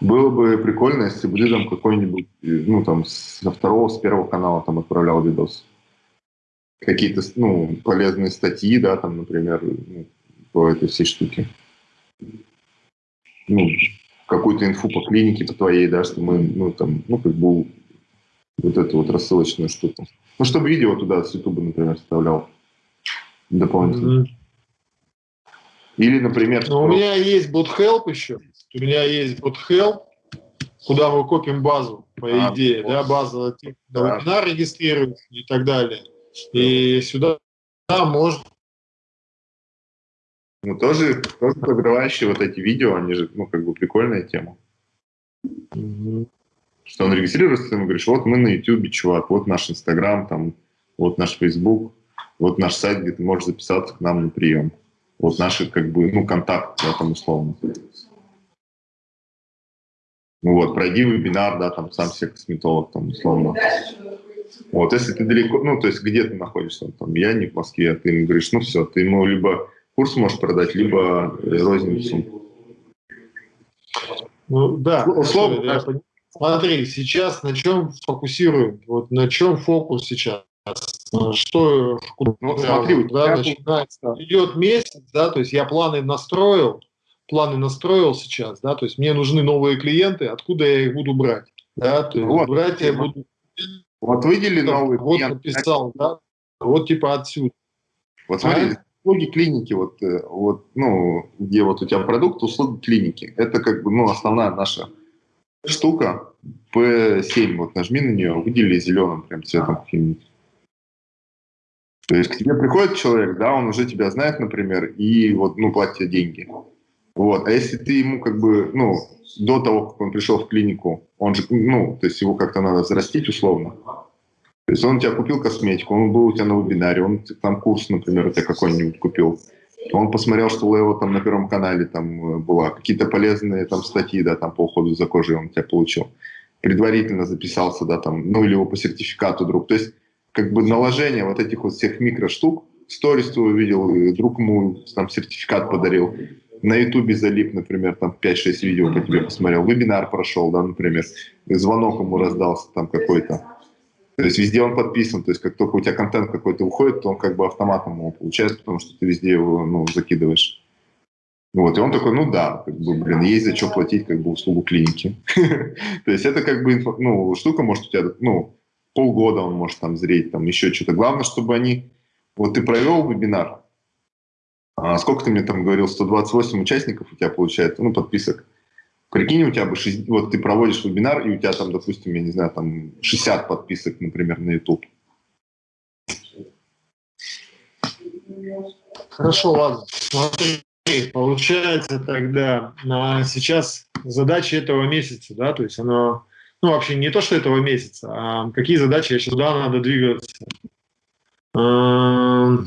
B: Было бы прикольно, если бы ты там какой-нибудь, ну, там, со второго, с первого канала там отправлял видос. Какие-то, ну, полезные статьи, да, там, например, ну, по этой всей штуке. Ну, какую-то инфу по клинике по твоей, да, что мы, ну, там, ну, как бы вот эту вот рассылочную штуку. Ну, чтобы видео туда с YouTube, например, вставлял дополнительно. Mm-hmm. Или, например...
C: Ну, у меня есть BotHelp еще. У меня есть BotHelp, куда мы копим базу, по а, идее, вот. да, база да. вебинар регистрирует и так далее. И сюда да, можно
B: ну, тоже, тоже подрывающие вот эти видео, они же, ну, как бы прикольная тема. Mm-hmm. Что он регистрируется, ты ему говоришь, вот мы на YouTube, чувак, вот наш Инстаграм, там, вот наш Фейсбук, вот наш сайт, где ты можешь записаться к нам на прием. Вот наши, как бы, ну, контакты, да, там, условно. Ну вот, пройди вебинар, да, там, сам себе косметолог, там, условно. Вот, если ты далеко, ну, то есть где ты находишься, там, я не в Москве, а ты ему говоришь, ну, все, ты ему либо курс можешь продать, либо розницу.
C: Ну, да, условно, я Смотри, сейчас на чем фокусируем? Вот на чем фокус сейчас? Что, ну, смотри, да, начинается, идет месяц, да, то есть я планы настроил, планы настроил сейчас, да, то есть мне нужны новые клиенты, откуда я их буду брать, да, то есть вот. брать я буду.
B: Вот выдели новый
C: Вот написал, да, вот типа отсюда.
B: Вот смотри, а? Услуги клиники, вот, э, вот, ну, где вот у тебя продукт, услуги клиники, это как бы, ну, основная наша штука P7, вот нажми на нее, выдели зеленым прям цветом каким-нибудь. То есть к тебе приходит человек, да, он уже тебя знает, например, и вот, ну, платит тебе деньги. Вот. А если ты ему как бы, ну, до того, как он пришел в клинику, он же, ну, то есть его как-то надо взрастить условно. То есть он у тебя купил косметику, он был у тебя на вебинаре, он там курс, например, у тебя какой-нибудь купил. Он посмотрел, что у Лео там на Первом канале там э, была какие-то полезные там статьи, да, там по уходу за кожей он тебя получил. Предварительно записался, да, там, ну или его по сертификату друг. То есть как бы наложение вот этих вот всех микроштук, сторис ты увидел, друг ему там сертификат подарил, на ютубе залип, например, там 5-6 видео по тебе посмотрел, вебинар прошел, да, например, звонок ему раздался там какой-то. То есть везде он подписан, то есть как только у тебя контент какой-то уходит, то он как бы автоматом его получает, потому что ты везде его ну, закидываешь. Вот, и он такой, ну да, как бы, блин, есть за что платить как бы услугу клиники. То есть это как бы, ну, штука может у тебя, ну, полгода он может там зреть, там еще что-то. Главное, чтобы они, вот ты провел вебинар, а сколько ты мне там говорил, 128 участников у тебя получается, ну, подписок. Прикинь, у тебя бы 6, вот ты проводишь вебинар, и у тебя там, допустим, я не знаю, там 60 подписок, например, на YouTube.
C: Хорошо, ладно. Смотри, получается тогда а сейчас задачи этого месяца, да, то есть оно, ну вообще не то, что этого месяца, а какие задачи сейчас туда надо двигаться.
B: Ну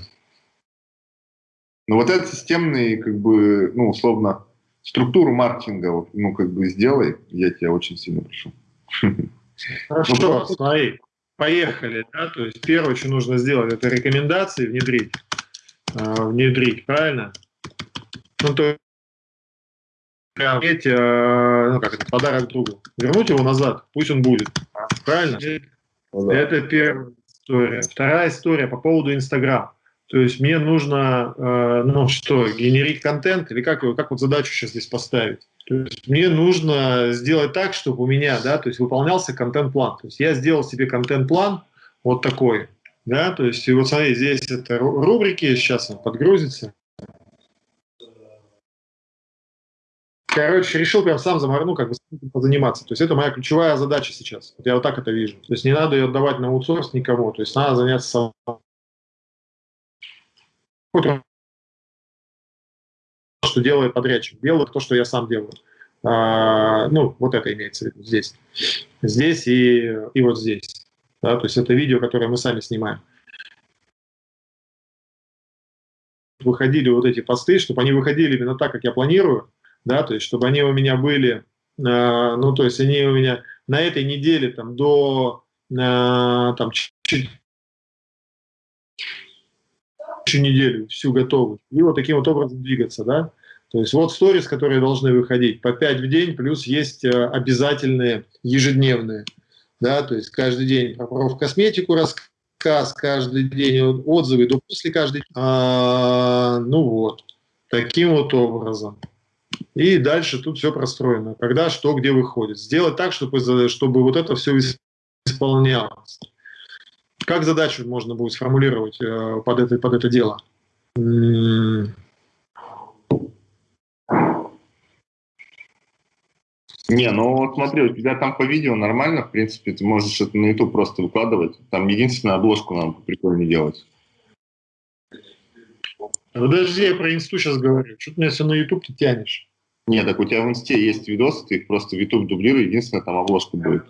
B: вот этот системный, как бы, ну условно, структуру маркетинга, ну, как бы сделай, я тебя очень сильно прошу.
C: Хорошо, ну, смотри, поехали, да, то есть первое, что нужно сделать, это рекомендации внедрить, э, внедрить, правильно? Ну, то есть, э, ну, как это, подарок другу, вернуть его назад, пусть он будет, правильно? Ну, да. Это первая история. Вторая история по поводу Инстаграм. То есть мне нужно, э, ну что, генерить контент или как, как вот задачу сейчас здесь поставить? То есть мне нужно сделать так, чтобы у меня, да, то есть выполнялся контент-план. То есть я сделал себе контент-план вот такой, да, то есть и вот смотри, здесь это рубрики, сейчас он подгрузится. Короче, решил прям сам заморну, как бы позаниматься. То есть это моя ключевая задача сейчас. Вот я вот так это вижу. То есть не надо ее отдавать на аутсорс никому. То есть надо заняться что делает подрядчик, делаю то, что я сам делаю. А, ну, вот это имеется в виду здесь. Здесь и, и вот здесь. Да, то есть это видео, которое мы сами снимаем. Выходили вот эти посты, чтобы они выходили именно так, как я планирую, да, то есть чтобы они у меня были, а, ну, то есть они у меня на этой неделе там до а, там, 4 еще неделю всю готовы. И вот таким вот образом двигаться, да. То есть вот сторис, которые должны выходить по 5 в день, плюс есть э, обязательные ежедневные. Да, то есть каждый день про косметику рассказ, каждый день отзывы, до после каждый день. А, ну вот, таким вот образом. И дальше тут все простроено. Когда, что, где выходит. Сделать так, чтобы, чтобы вот это все исполнялось. Как задачу можно будет сформулировать э, под, это, под это дело? Не,
B: ну вот смотри, у тебя там по видео нормально, в принципе, ты можешь это на YouTube просто выкладывать. Там единственную обложку нам прикольно делать.
C: Подожди, я про инсту сейчас говорю. Что ты меня все на YouTube ты тянешь?
B: Нет, так у тебя в инсте есть видосы, ты их просто в YouTube дублируй, единственная там обложка будет.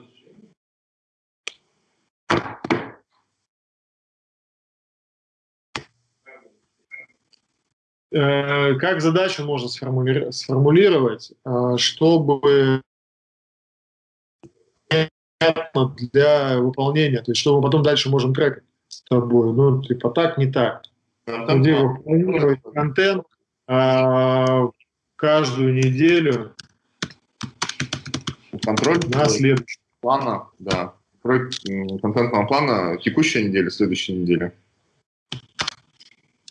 C: Как задачу можно сформулировать, э, чтобы для выполнения, то есть что мы потом дальше можем трекать с тобой, ну, типа так, не так. Где выполнять контент а, каждую неделю
B: контроль на следующий. Плана, да. Контентного плана текущей недели, следующей недели.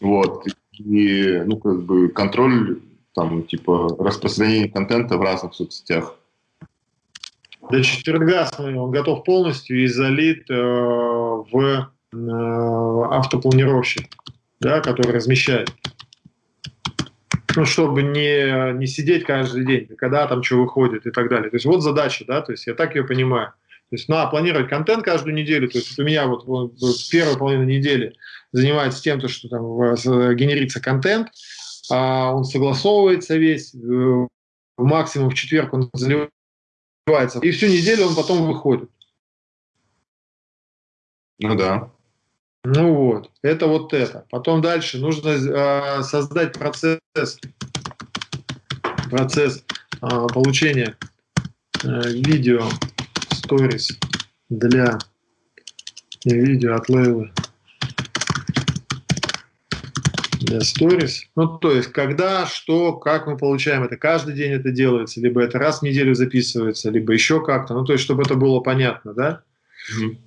B: Вот и, ну, как бы контроль, там, типа, распространения контента в разных соцсетях.
C: До четверга он готов полностью и залит э, в э, автопланировщик, да, который размещает. Ну, чтобы не, не сидеть каждый день, когда там что выходит и так далее. То есть вот задача, да, то есть я так ее понимаю. То есть надо планировать контент каждую неделю. То есть у меня вот, вот первая половина недели занимается тем, то, что там генерится контент, а он согласовывается весь, э, максимум в четверг он заливается, и всю неделю он потом выходит.
B: Ну да.
C: Ну вот, это вот это. Потом дальше нужно э, создать процесс, процесс э, получения э, видео сторис для видео от Лейлы Stories. Ну, то есть, когда, что, как мы получаем это, каждый день это делается, либо это раз в неделю записывается, либо еще как-то, ну, то есть, чтобы это было понятно, да.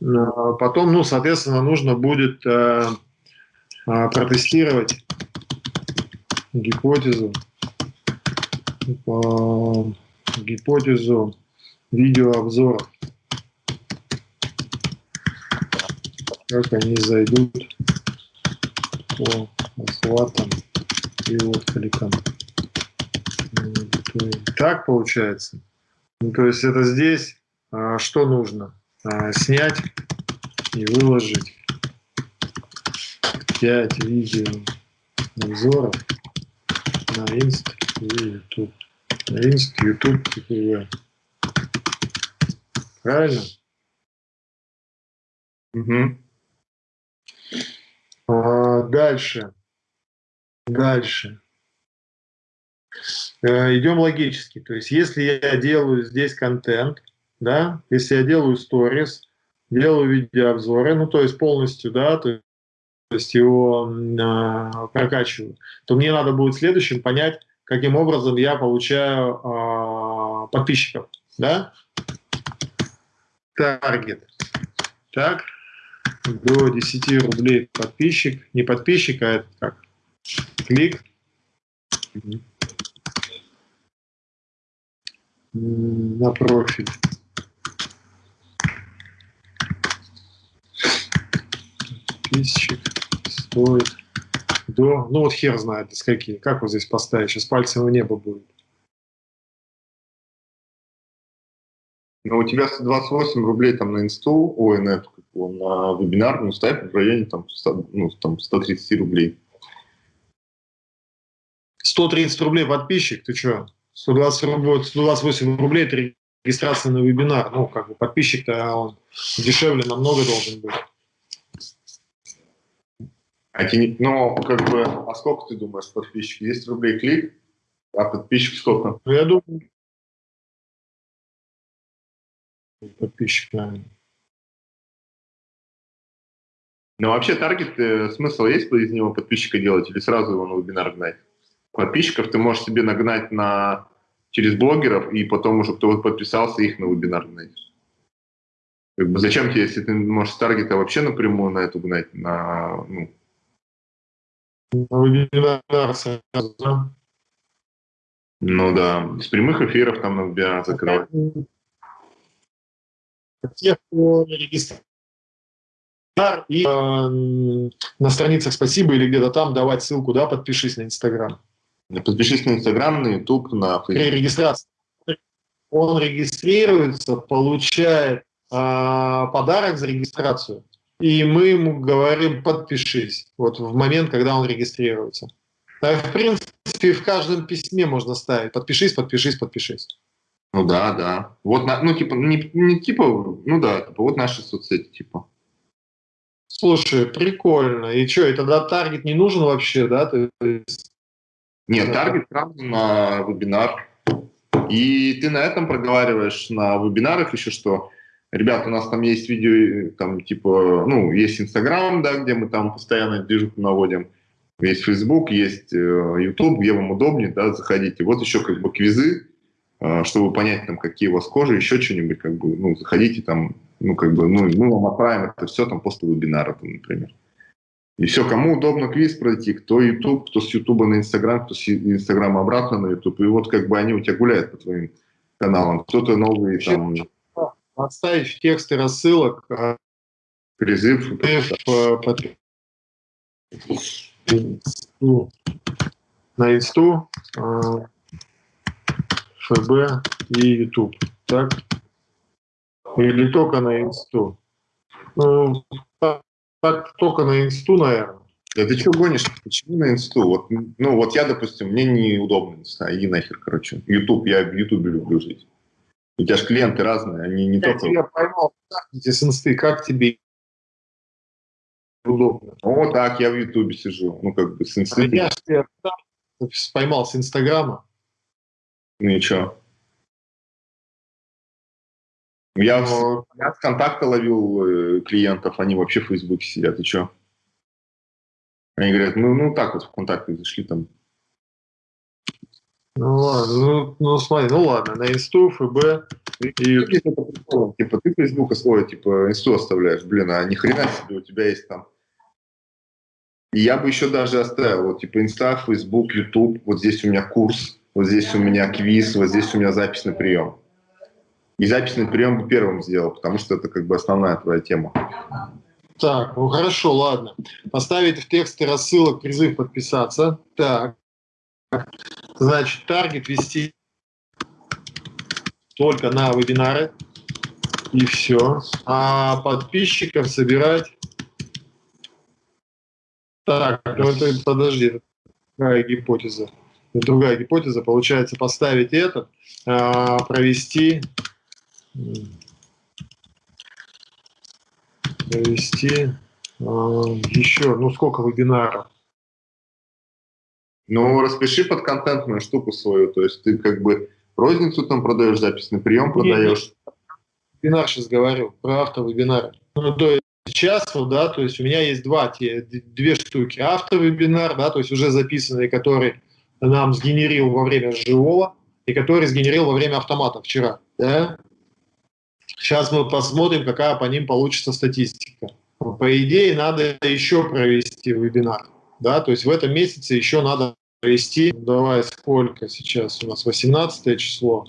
C: Mm-hmm. Потом, ну, соответственно, нужно будет э, э, протестировать гипотезу, э, гипотезу видеообзоров. Как они зайдут по охватом и откликом. Так получается. Ну, то есть это здесь а, что нужно? А, снять и выложить 5 видео обзоров на Инст и YouTube. На Инст, YouTube, ТПВ. Правильно?
B: Угу.
C: А, дальше. Дальше. Э, идем логически. То есть, если я делаю здесь контент, да, если я делаю сторис, делаю видеообзоры, ну, то есть полностью, да, то есть его э, прокачиваю, то мне надо будет следующим понять, каким образом я получаю э, подписчиков, да? Таргет. Так, до 10 рублей подписчик, не подписчик, а это как? Клик. На профиль. Подписчик стоит до... Ну вот хер знает, с какие. Как вот здесь поставить? Сейчас пальцем в небо будет.
B: Ну, у тебя 128 рублей там на инсту, ой, на, эту, на вебинар, ну, ставь в районе там, 100, ну, там 130 рублей.
C: 130 рублей подписчик, ты что? 120 рублей, 128 рублей – это регистрация на вебинар. Ну, как бы подписчик-то он дешевле намного должен быть.
B: А те, ну, как бы, а сколько ты думаешь подписчик? 10 рублей клик, а подписчик сколько?
C: Ну, я думаю, подписчик, наверное.
B: Ну, вообще, таргет, э, смысл есть из него подписчика делать или сразу его на вебинар гнать? Подписчиков ты можешь себе нагнать на, через блогеров, и потом уже кто подписался, их на вебинар гнать. Как бы зачем тебе, если ты можешь с таргета вообще напрямую на эту гнать, на, ну? Ну да, с прямых эфиров там на вебинар закрывать.
C: Тех, кто регистрирует и э, на страницах спасибо или где-то там давать ссылку, да, подпишись на Инстаграм.
B: Подпишись на Инстаграм, на Ютуб, на
C: Фейсбук. При регистрации. Он регистрируется, получает э, подарок за регистрацию, и мы ему говорим «подпишись» вот в момент, когда он регистрируется. Так, в принципе, в каждом письме можно ставить «подпишись, подпишись, подпишись».
B: Ну да, да. Вот, ну типа, не, не типа, ну да, типа, вот наши соцсети, типа.
C: Слушай, прикольно. И что, и тогда таргет не нужен вообще, да? То есть...
B: Нет, таргет сразу на вебинар. И ты на этом проговариваешь на вебинарах еще что, ребят, у нас там есть видео, там типа, ну, есть Инстаграм, да, где мы там постоянно движуху наводим, есть Фейсбук, есть YouTube, э, где вам удобнее, да, заходите. Вот еще как бы квизы, э, чтобы понять, там, какие у вас кожи, еще что-нибудь, как бы, ну, заходите там, ну, как бы, ну, мы вам отправим это все там после вебинара, там, например. И все, кому удобно квиз пройти, кто YouTube, кто с YouTube на Instagram, кто с Instagram обратно на YouTube. И вот как бы они у тебя гуляют по твоим каналам. Кто-то новый там...
C: Отставить в тексты рассылок. А,
B: Призыв.
C: На инсту, а, ФБ и YouTube. Так? Или только на инсту? Ну, так, только на инсту, наверное.
B: Да ты что гонишь? Почему на инсту? Вот, ну, вот я, допустим, мне неудобно, не знаю, иди нахер, короче. Ютуб, я в Ютубе люблю жить. У тебя же клиенты разные, они не я только...
C: Я поймал, с инсты, как тебе удобно?
B: О, так, я в Ютубе сижу, ну, как бы с инсты. А
C: я же поймал с Инстаграма.
B: Ну и что? Я, Но... я с контакта ловил э, клиентов, они вообще в Фейсбуке сидят, и что? Они говорят, ну, ну так вот в контакты зашли там.
C: Ну ладно, ну, ну смотри, ну ладно, на инсту, ФБ и...
B: Типа ты Фейсбук свой, типа инсту оставляешь, блин, а ни хрена себе у тебя есть там. И я бы еще даже оставил, вот типа инста, Фейсбук, Ютуб, вот здесь у меня курс, вот здесь у меня квиз, вот здесь у меня запись на прием. И записный прием бы первым сделал, потому что это как бы основная твоя тема.
C: Так, ну хорошо, ладно. Поставить в тексте рассылок призыв подписаться. Так. Значит, таргет вести только на вебинары, и все. А подписчиков собирать... Так, ну это, подожди, другая гипотеза. Другая гипотеза. Получается, поставить этот, а, провести... Провести а, еще, ну сколько вебинаров?
B: Ну, распиши под контентную штуку свою, то есть ты как бы розницу там продаешь, запись на прием продаешь.
C: Вебинар сейчас говорю, про автовебинары. Ну, то есть сейчас, вот, да, то есть у меня есть два, те, две штуки. Автовебинар, да, то есть уже записанный, который нам сгенерил во время живого и который сгенерил во время автомата вчера, да. Сейчас мы посмотрим, какая по ним получится статистика. По идее, надо еще провести вебинар, да, то есть в этом месяце еще надо провести, давай, сколько сейчас у нас, 18 число,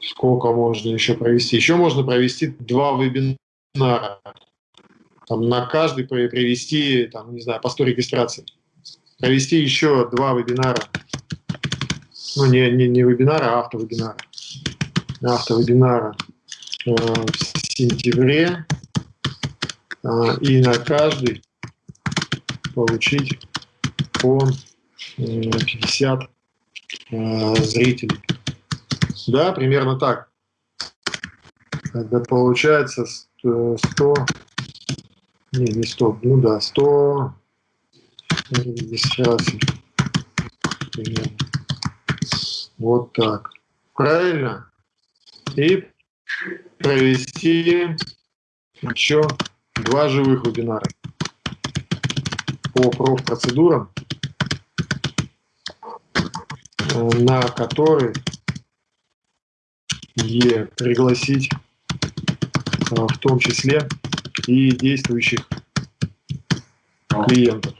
C: сколько можно еще провести? Еще можно провести два вебинара, там, на каждый привести, там, не знаю, по 100 регистраций, провести еще два вебинара, ну, не, не, не вебинара, а автовебинара, автовебинара э, в сентябре, э, и на каждый получить по 50 э, зрителей. Да, примерно так. Это получается 100, не, не 100, ну да, 100 регистраций. Вот так. Правильно? И провести еще два живых вебинара по профпроцедурам, э, на который е пригласить э, в том числе и действующих клиентов.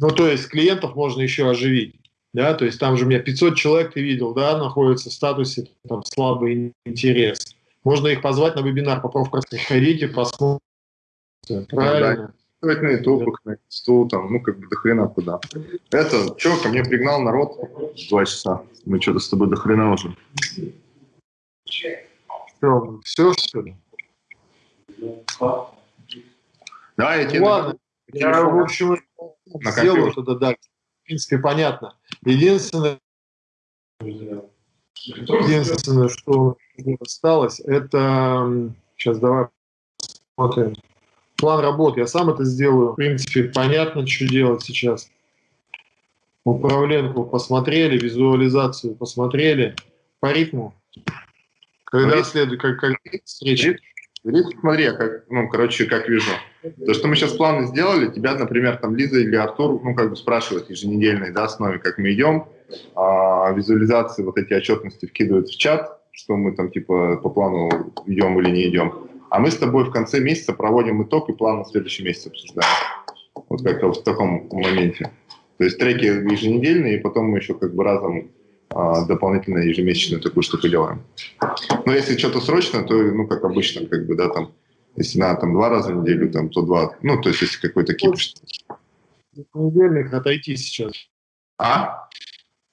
C: Ну, то есть клиентов можно еще оживить. Да, то есть там же у меня 500 человек, ты видел, да, находятся в статусе там, слабый интерес. Можно их позвать на вебинар по профпроцедуре. Приходите, посмотрите. Правильно
B: на YouTube, на стул, там, ну, как бы до хрена куда. Это, что, ко мне пригнал народ два часа. Мы что-то с тобой до хрена уже.
C: Что, все, что ли?
B: Да, я тебе...
C: Ладно, я, в общем, сделаю тогда, да. В принципе, понятно. Единственное, единственное, что осталось, это... Сейчас давай посмотрим план работы. Я сам это сделаю. В принципе, понятно, что делать сейчас. Управленку посмотрели, визуализацию посмотрели. По ритму. Когда следует, как, как встреча?
B: Рит, смотри, я как, ну, короче, как вижу. То, что мы сейчас планы сделали, тебя, например, там Лиза или Артур, ну, как бы спрашивают еженедельной, да, основе, как мы идем, а, визуализации, вот эти отчетности вкидывают в чат, что мы там, типа, по плану идем или не идем. А мы с тобой в конце месяца проводим итог и план на следующий месяц обсуждаем. Вот как-то в таком моменте. То есть треки еженедельные, и потом мы еще как бы разом дополнительно ежемесячную такую штуку делаем. Но если что-то срочно, то, ну, как обычно, как бы, да, там, если надо там два раза в неделю, там, то два, ну, то есть если какой-то кипиш.
C: Еженедельных отойти сейчас.
B: А?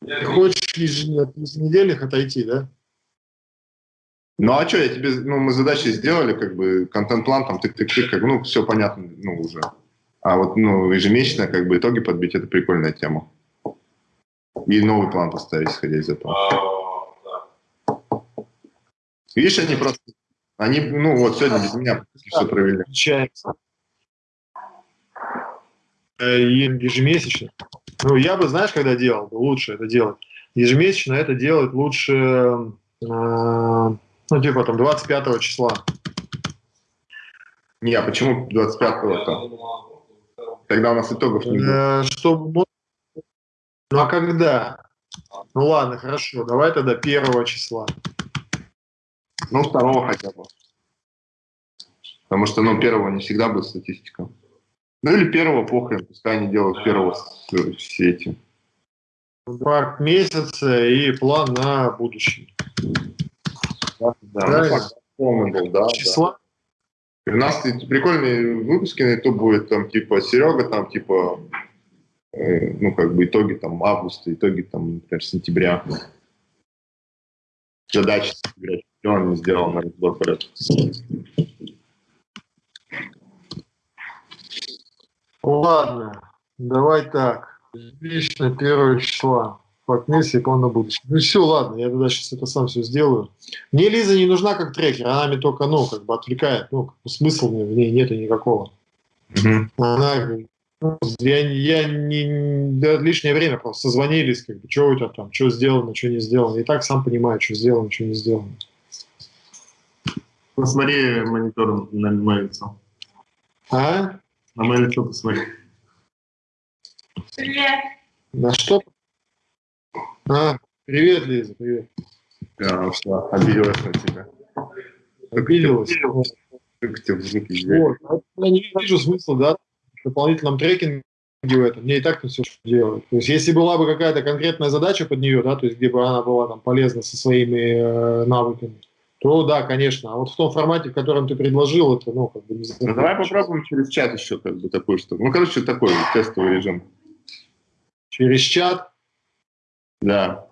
C: Ты хочешь еженедельных отойти, да?
B: Ну а что, я тебе, ну мы задачи сделали, как бы контент-план, там тык-тык-тык, как, ну все понятно, ну уже. А вот, ну, ежемесячно, как бы, итоги подбить, это прикольная тема. И новый план поставить, исходя из этого. Видишь, они просто, они, ну вот, сегодня без меня все провели.
C: Получается. Э, ежемесячно. Ну, я бы, знаешь, когда делал, лучше это делать. Ежемесячно это делать лучше э, ну, типа там 25 числа.
B: Не, а почему 25-го-то? Тогда у нас итогов не будет.
C: Э, чтобы... Ну, а когда? Ну, ладно, хорошо. Давай тогда 1 числа.
B: Ну, второго хотя бы. Потому что, ну, первого не всегда будет статистика. Ну, или первого похрен, пускай они делают первого все эти.
C: Два месяца и план на будущее.
B: Да, да. Ну, был, да, Числа? Да. У нас прикольные выпуски на YouTube будет, там, типа, Серега, там, типа, ну, как бы итоги, там, августа, итоги, там, например, сентября. задачи он не сделал на разбор порядка.
C: Ладно, давай так. Лично первого числа. Факнес и план на будущее. Ну все, ладно, я тогда сейчас это сам все сделаю. Мне Лиза не нужна как трекер, она мне только, ну, как бы отвлекает. Ну, смысла в ней нету никакого. Угу. Она я, я не, да, лишнее время просто созвонились, как бы, что у тебя там, что сделано, что не сделано. И так сам понимаю, что сделано, что не сделано.
B: Посмотри монитор на мое лицо.
C: А?
B: На мое лицо посмотри.
E: Привет.
C: На что? А, привет, Лиза, привет.
B: Да, что, обиделась на тебя.
C: Обиделась?
B: Как тебе
C: в Вот, я не вижу смысла, да, дополнительном трекинге в этом, мне и так все делать. То есть, если была бы какая-то конкретная задача под нее, да, то есть, где бы она была там полезна со своими э, навыками, то да, конечно. А вот в том формате, в котором ты предложил, это, ну, как бы не
B: Ну, давай попробуем через чат еще как бы такой что Ну, короче, такой тестовый режим.
C: Через чат?
B: Да.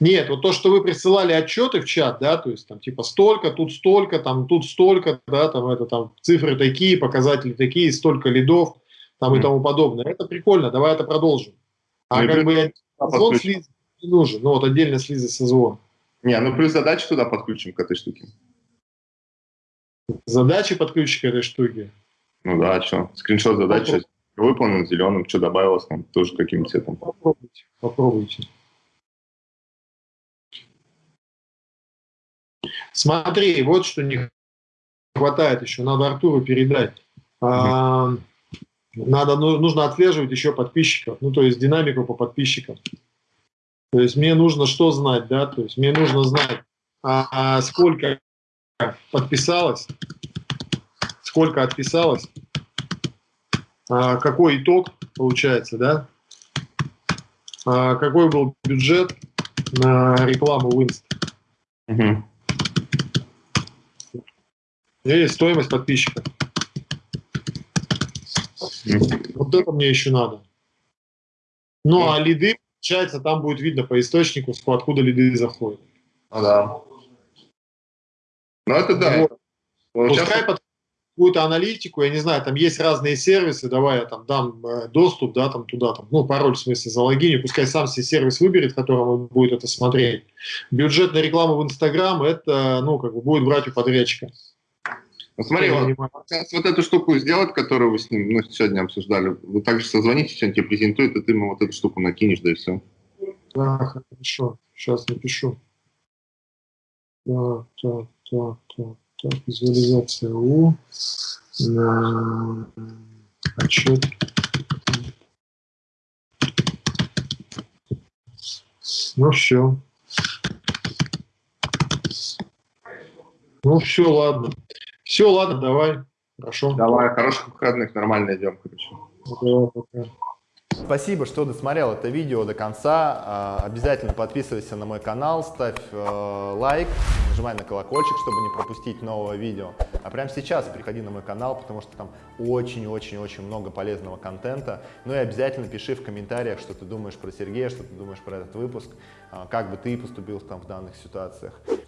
C: Нет, вот то, что вы присылали отчеты в чат, да, то есть там типа столько, тут столько, там тут столько, да, там это там цифры такие, показатели такие, столько лидов, там mm. и тому подобное. Это прикольно, давай это продолжим. А ну, как бы созвон с Лизой не нужен, ну вот отдельно с Лизой созвон.
B: Не, ну плюс задачи туда подключим к этой штуке.
C: Задачи подключим к этой штуке?
B: Ну да, что, скриншот задачи выполнен зеленым, что добавилось там, тоже каким цветом.
C: Попробуйте, попробуйте. Смотри, вот что не хватает еще, надо Артуру передать. А, надо, ну, нужно отслеживать еще подписчиков, ну, то есть динамику по подписчикам. То есть мне нужно что знать, да, то есть мне нужно знать, а, а сколько подписалось, сколько отписалось, а, какой итог получается, да, а, какой был бюджет на рекламу в Угу. И стоимость подписчика. Вот это мне еще надо. Ну, а лиды, получается, там будет видно по источнику, откуда лиды заходят.
B: Ну да. Ну это да. Вот.
C: Пускай под какую-то аналитику, я не знаю, там есть разные сервисы, давай я там дам э, доступ, да, там туда, там, ну, пароль, в смысле, залогиню, пускай сам себе сервис выберет, в котором он будет это смотреть. Бюджет на рекламу в Инстаграм, это, ну, как бы будет брать у подрядчика.
B: Ну, смотри, вот, сейчас вот эту штуку сделать, которую вы с ним ну, сегодня обсуждали, вы также созвоните, что он тебе презентует, и ты ему вот эту штуку накинешь, да и все.
C: Да, хорошо. Сейчас напишу. Так, так, так, так, так. Визуализация У. На отчет. Ну все. Ну все, ладно. Все, ладно, давай. Хорошо.
B: Давай, хороших выходных, нормально идем,
A: короче. Спасибо, что досмотрел это видео до конца. А, обязательно подписывайся на мой канал, ставь э, лайк, нажимай на колокольчик, чтобы не пропустить нового видео. А прямо сейчас приходи на мой канал, потому что там очень-очень-очень много полезного контента. Ну и обязательно пиши в комментариях, что ты думаешь про Сергея, что ты думаешь про этот выпуск, а, как бы ты поступил там в данных ситуациях.